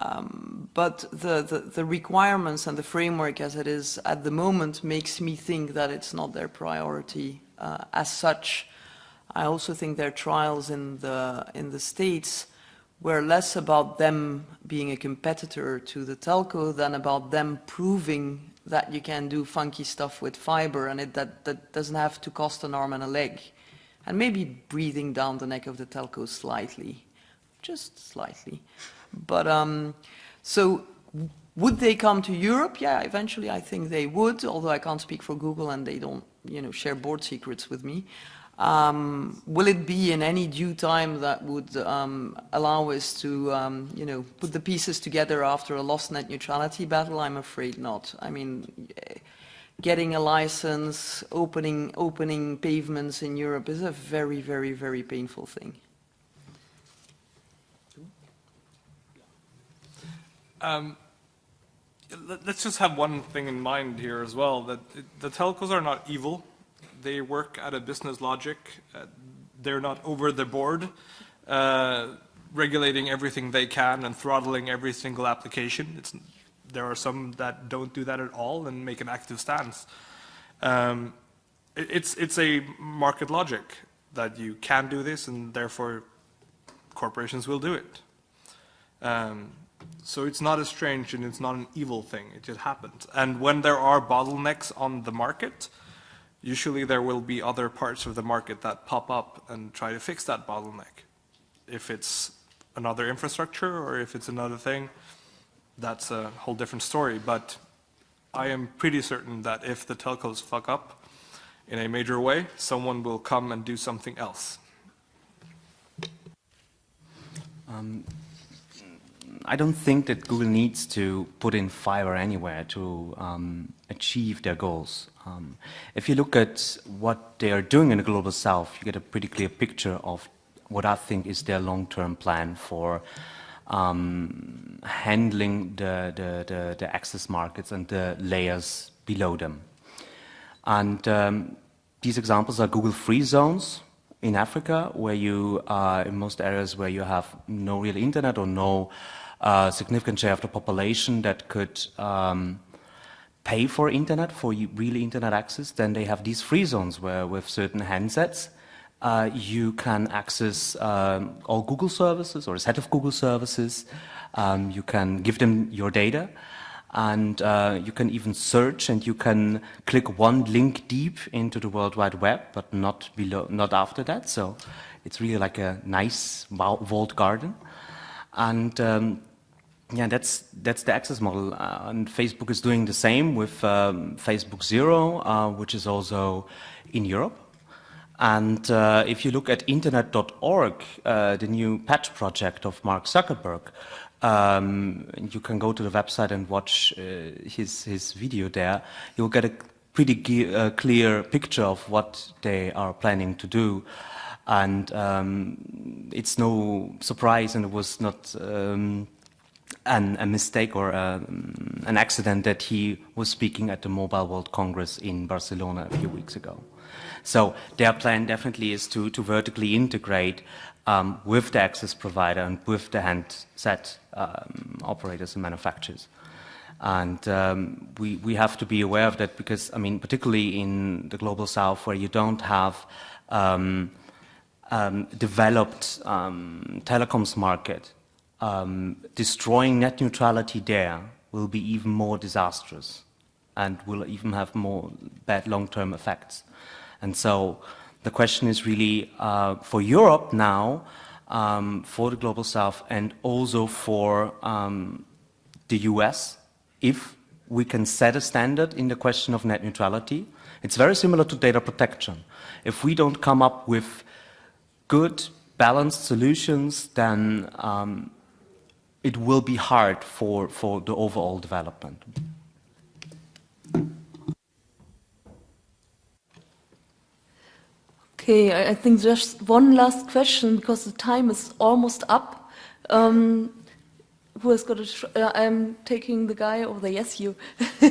um, but the, the, the, requirements and the framework as it is at the moment makes me think that it's not their priority uh, as such. I also think their trials in the, in the States were less about them being a competitor to the telco than about them proving that you can do funky stuff with fiber and it, that, that doesn't have to cost an arm and a leg. And maybe breathing down the neck of the telco slightly, just slightly. But um, so would they come to Europe? Yeah, eventually I think they would, although I can't speak for Google and they don't, you know, share board secrets with me. Um, will it be in any due time that would um, allow us to, um, you know, put the pieces together after a lost net neutrality battle? I'm afraid not. I mean, getting a license, opening, opening pavements in Europe is a very, very, very painful thing. Um, let's just have one thing in mind here as well, that the telcos are not evil they work at a business logic. Uh, they're not over the board, uh, regulating everything they can and throttling every single application. It's, there are some that don't do that at all and make an active stance. Um, it, it's, it's a market logic that you can do this and therefore corporations will do it. Um, so it's not a strange and it's not an evil thing, it just happens. And when there are bottlenecks on the market, usually there will be other parts of the market that pop up and try to fix that bottleneck. If it's another infrastructure or if it's another thing, that's a whole different story. But I am pretty certain that if the telcos fuck up in a major way, someone will come and do something else. Um, I don't think that Google needs to put in fiber anywhere to um, achieve their goals. Um, if you look at what they are doing in the Global South, you get a pretty clear picture of what I think is their long-term plan for um, handling the, the, the, the, access markets and the layers below them. And um, these examples are Google Free Zones in Africa, where you, uh, in most areas where you have no real internet or no uh, significant share of the population that could um, pay for internet, for really internet access, then they have these free zones where with certain handsets, uh, you can access um, all Google services or a set of Google services. Um, you can give them your data and uh, you can even search and you can click one link deep into the World Wide Web, but not below, not after that. So it's really like a nice walled garden. And um, yeah, that's that's the access model, uh, and Facebook is doing the same with um, Facebook Zero, uh, which is also in Europe. And uh, if you look at Internet.org, uh, the new patch project of Mark Zuckerberg, um, you can go to the website and watch uh, his his video there. You'll get a pretty uh, clear picture of what they are planning to do. And um, it's no surprise, and it was not um, an, a mistake or a, um, an accident that he was speaking at the Mobile World Congress in Barcelona a few weeks ago. So their plan definitely is to, to vertically integrate um, with the access provider and with the handset um, operators and manufacturers. And um, we, we have to be aware of that because, I mean, particularly in the global south where you don't have um, um, developed telecoms market, um, destroying net neutrality there will be even more disastrous and will even have more bad long-term effects. And so the question is really uh, for Europe now, um, for the Global South, and also for um, the US, if we can set a standard in the question of net neutrality. It's very similar to data protection. If we don't come up with good, balanced solutions, then um, it will be hard for, for the overall development. Okay, I think just one last question because the time is almost up. Um, who has got a? Uh, I'm taking the guy over there. Yes, you.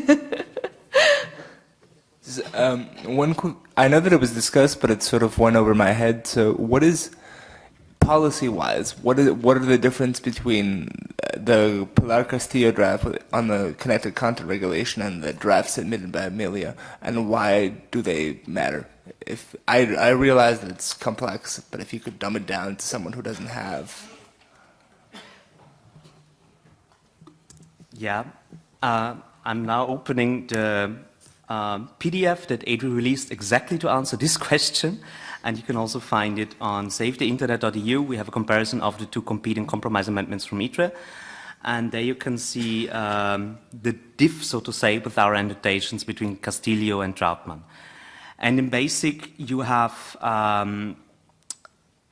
um, one, I know that it was discussed, but it sort of went over my head. So, what is policy-wise, what are what are the difference between uh, the Pilar Castillo draft on the connected content regulation and the drafts submitted by Amelia, and why do they matter? If I I realize that it's complex, but if you could dumb it down to someone who doesn't have. Yeah. Uh, I'm now opening the um, PDF that EDRi released exactly to answer this question. And you can also find it on savetheinternet.eu. We have a comparison of the two competing compromise amendments from ITRE. And there you can see um, the diff, so to say, with our annotations between Castillo and Trautmann. And in BASIC, you have um,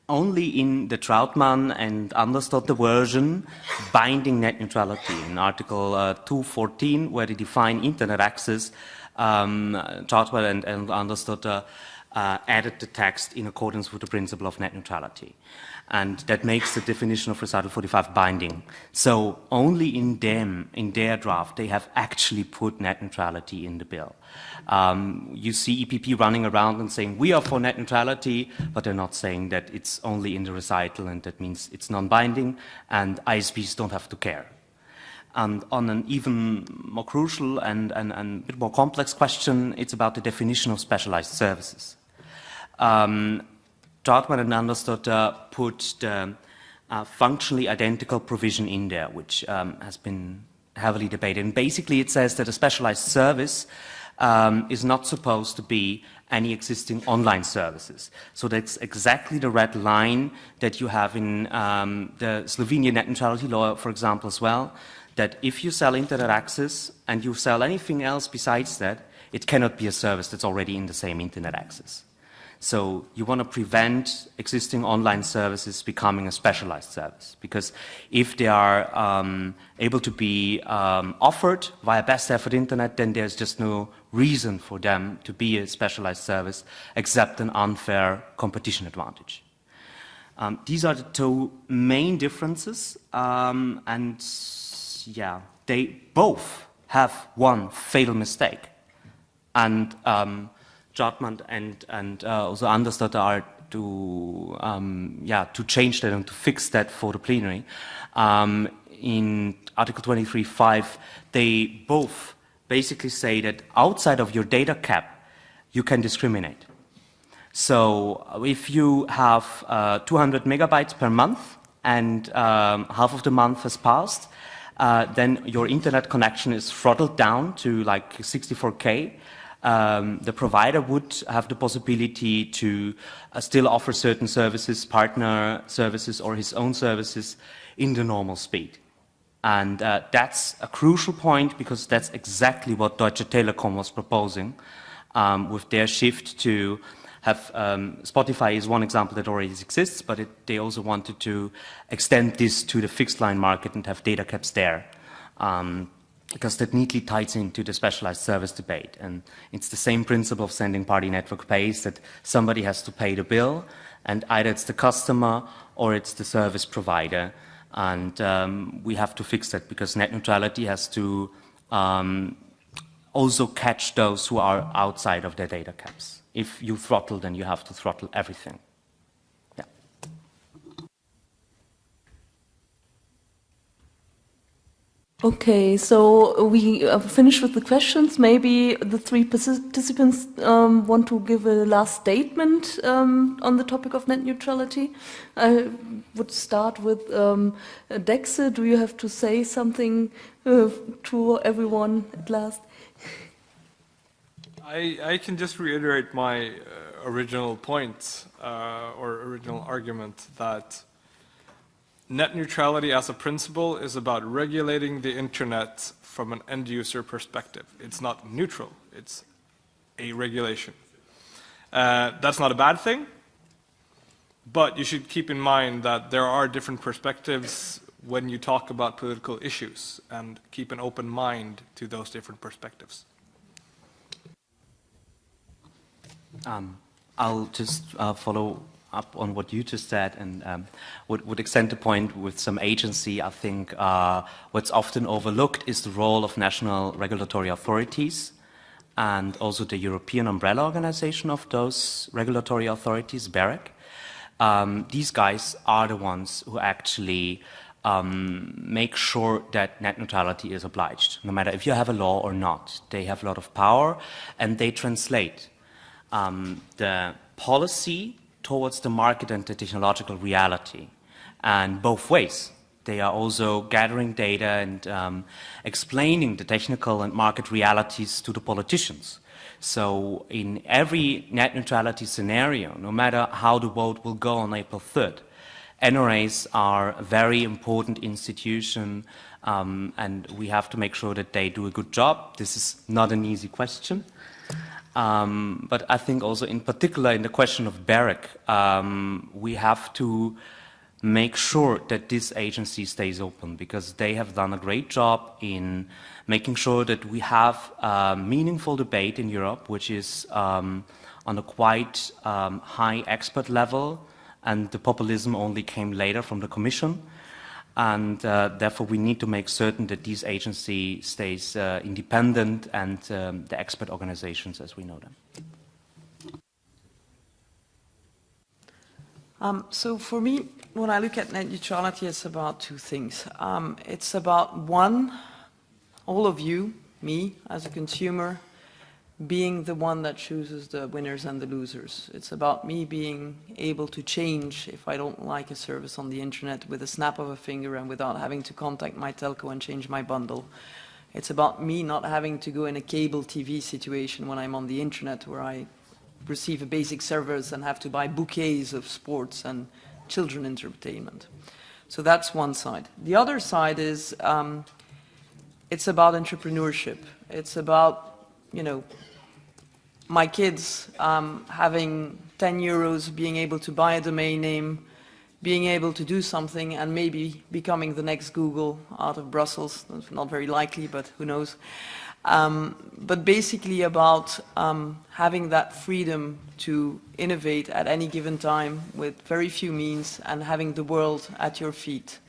only in the Trautmann and Andersdotter version binding net neutrality. In Article uh, 214, where they define internet access, um, Trautmann and, and Andersdotter uh, added the text in accordance with the principle of net neutrality and that makes the definition of recital 45 binding. So only in them, in their draft, they have actually put net neutrality in the bill. Um, you see EPP running around and saying, we are for net neutrality, but they're not saying that it's only in the recital and that means it's non-binding and ISPs don't have to care. And on an even more crucial and, and, and a bit more complex question, it's about the definition of specialized services. Um, and Andersdotter put the uh, functionally identical provision in there, which um, has been heavily debated. And basically it says that a specialized service um, is not supposed to be any existing online services. So that's exactly the red line that you have in um, the Slovenian net neutrality law, for example, as well, that if you sell internet access and you sell anything else besides that, it cannot be a service that's already in the same internet access. So you want to prevent existing online services becoming a specialized service because if they are um, able to be um, offered via best effort internet, then there's just no reason for them to be a specialized service except an unfair competition advantage. Um, these are the two main differences um, and yeah, they both have one fatal mistake and Trautmann and, and uh, also Andersdotter are to, um, yeah, to change that and to fix that for the plenary. Um, in Article 23.5, they both basically say that outside of your data cap, you can discriminate. So if you have uh, 200 megabytes per month and um, half of the month has passed, uh, then your internet connection is throttled down to like 64K um, the provider would have the possibility to uh, still offer certain services, partner services or his own services in the normal speed. And uh, that's a crucial point because that's exactly what Deutsche Telekom was proposing um, with their shift to have um, Spotify is one example that already exists, but it, they also wanted to extend this to the fixed line market and have data caps there. Um, because that neatly ties into the specialized service debate. And it's the same principle of sending party network pays that somebody has to pay the bill, and either it's the customer or it's the service provider. And um, we have to fix that because net neutrality has to um, also catch those who are outside of their data caps. If you throttle, then you have to throttle everything. Okay, so we uh, finished with the questions. Maybe the three participants um, want to give a last statement um, on the topic of net neutrality. I would start with um, Dexe. Do you have to say something uh, to everyone at last? I, I can just reiterate my uh, original point uh, or original argument that Net neutrality as a principle is about regulating the internet from an end user perspective. It's not neutral, it's a regulation. Uh, that's not a bad thing, but you should keep in mind that there are different perspectives when you talk about political issues and keep an open mind to those different perspectives. Um, I'll just uh, follow up on what you just said and um, would, would extend the point with some agency. I think uh, what's often overlooked is the role of national regulatory authorities and also the European umbrella organization of those regulatory authorities, BEREC. Um, these guys are the ones who actually um, make sure that net neutrality is obliged, no matter if you have a law or not. They have a lot of power and they translate um, the policy towards the market and the technological reality, and both ways. they are also gathering data and um, explaining the technical and market realities to the politicians. So in every net neutrality scenario, no matter how the vote will go on April 3rd, NRAs are a very important institution um, and we have to make sure that they do a good job. This is not an easy question. Um, but I think also in particular in the question of BEREC, um, we have to make sure that this agency stays open because they have done a great job in making sure that we have a meaningful debate in Europe, which is um, on a quite um, high expert level, and the populism only came later from the Commission. And uh, therefore, we need to make certain that this agency stays uh, independent and um, the expert organizations as we know them. Um, so for me, when I look at net neutrality, it's about two things. Um, it's about one, all of you, me as a consumer, being the one that chooses the winners and the losers. It's about me being able to change if I don't like a service on the internet with a snap of a finger and without having to contact my telco and change my bundle. It's about me not having to go in a cable TV situation when I'm on the internet where I receive a basic service and have to buy bouquets of sports and children entertainment. So that's one side. The other side is um, it's about entrepreneurship. It's about, you know, my kids um, having 10 euros, being able to buy a domain name, being able to do something and maybe becoming the next Google out of Brussels. That's not very likely, but who knows. Um, but basically about um, having that freedom to innovate at any given time with very few means and having the world at your feet.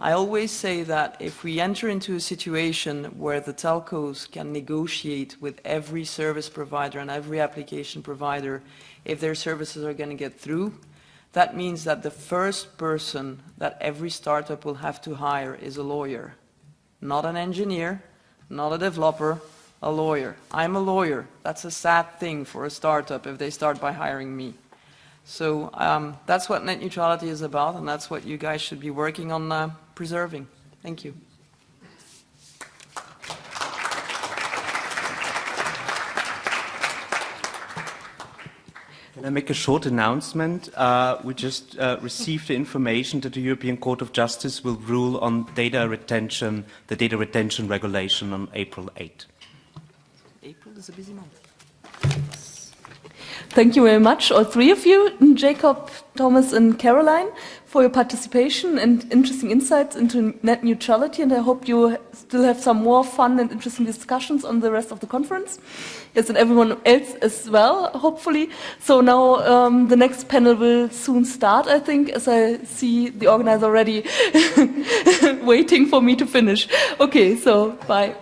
I always say that if we enter into a situation where the telcos can negotiate with every service provider and every application provider if their services are going to get through, that means that the first person that every startup will have to hire is a lawyer, not an engineer, not a developer, a lawyer. I'm a lawyer. That's a sad thing for a startup if they start by hiring me. So um, that's what net neutrality is about, and that's what you guys should be working on uh, preserving. Thank you. Can I make a short announcement? Uh, we just uh, received the information that the European Court of Justice will rule on data retention, the data retention regulation on April 8. April is a busy month. Thank you very much, all three of you, Jacob, Thomas and Caroline, for your participation and interesting insights into net neutrality. And I hope you still have some more fun and interesting discussions on the rest of the conference. Yes, and everyone else as well, hopefully. So now um, the next panel will soon start, I think, as I see the organizer already waiting for me to finish. Okay, so bye.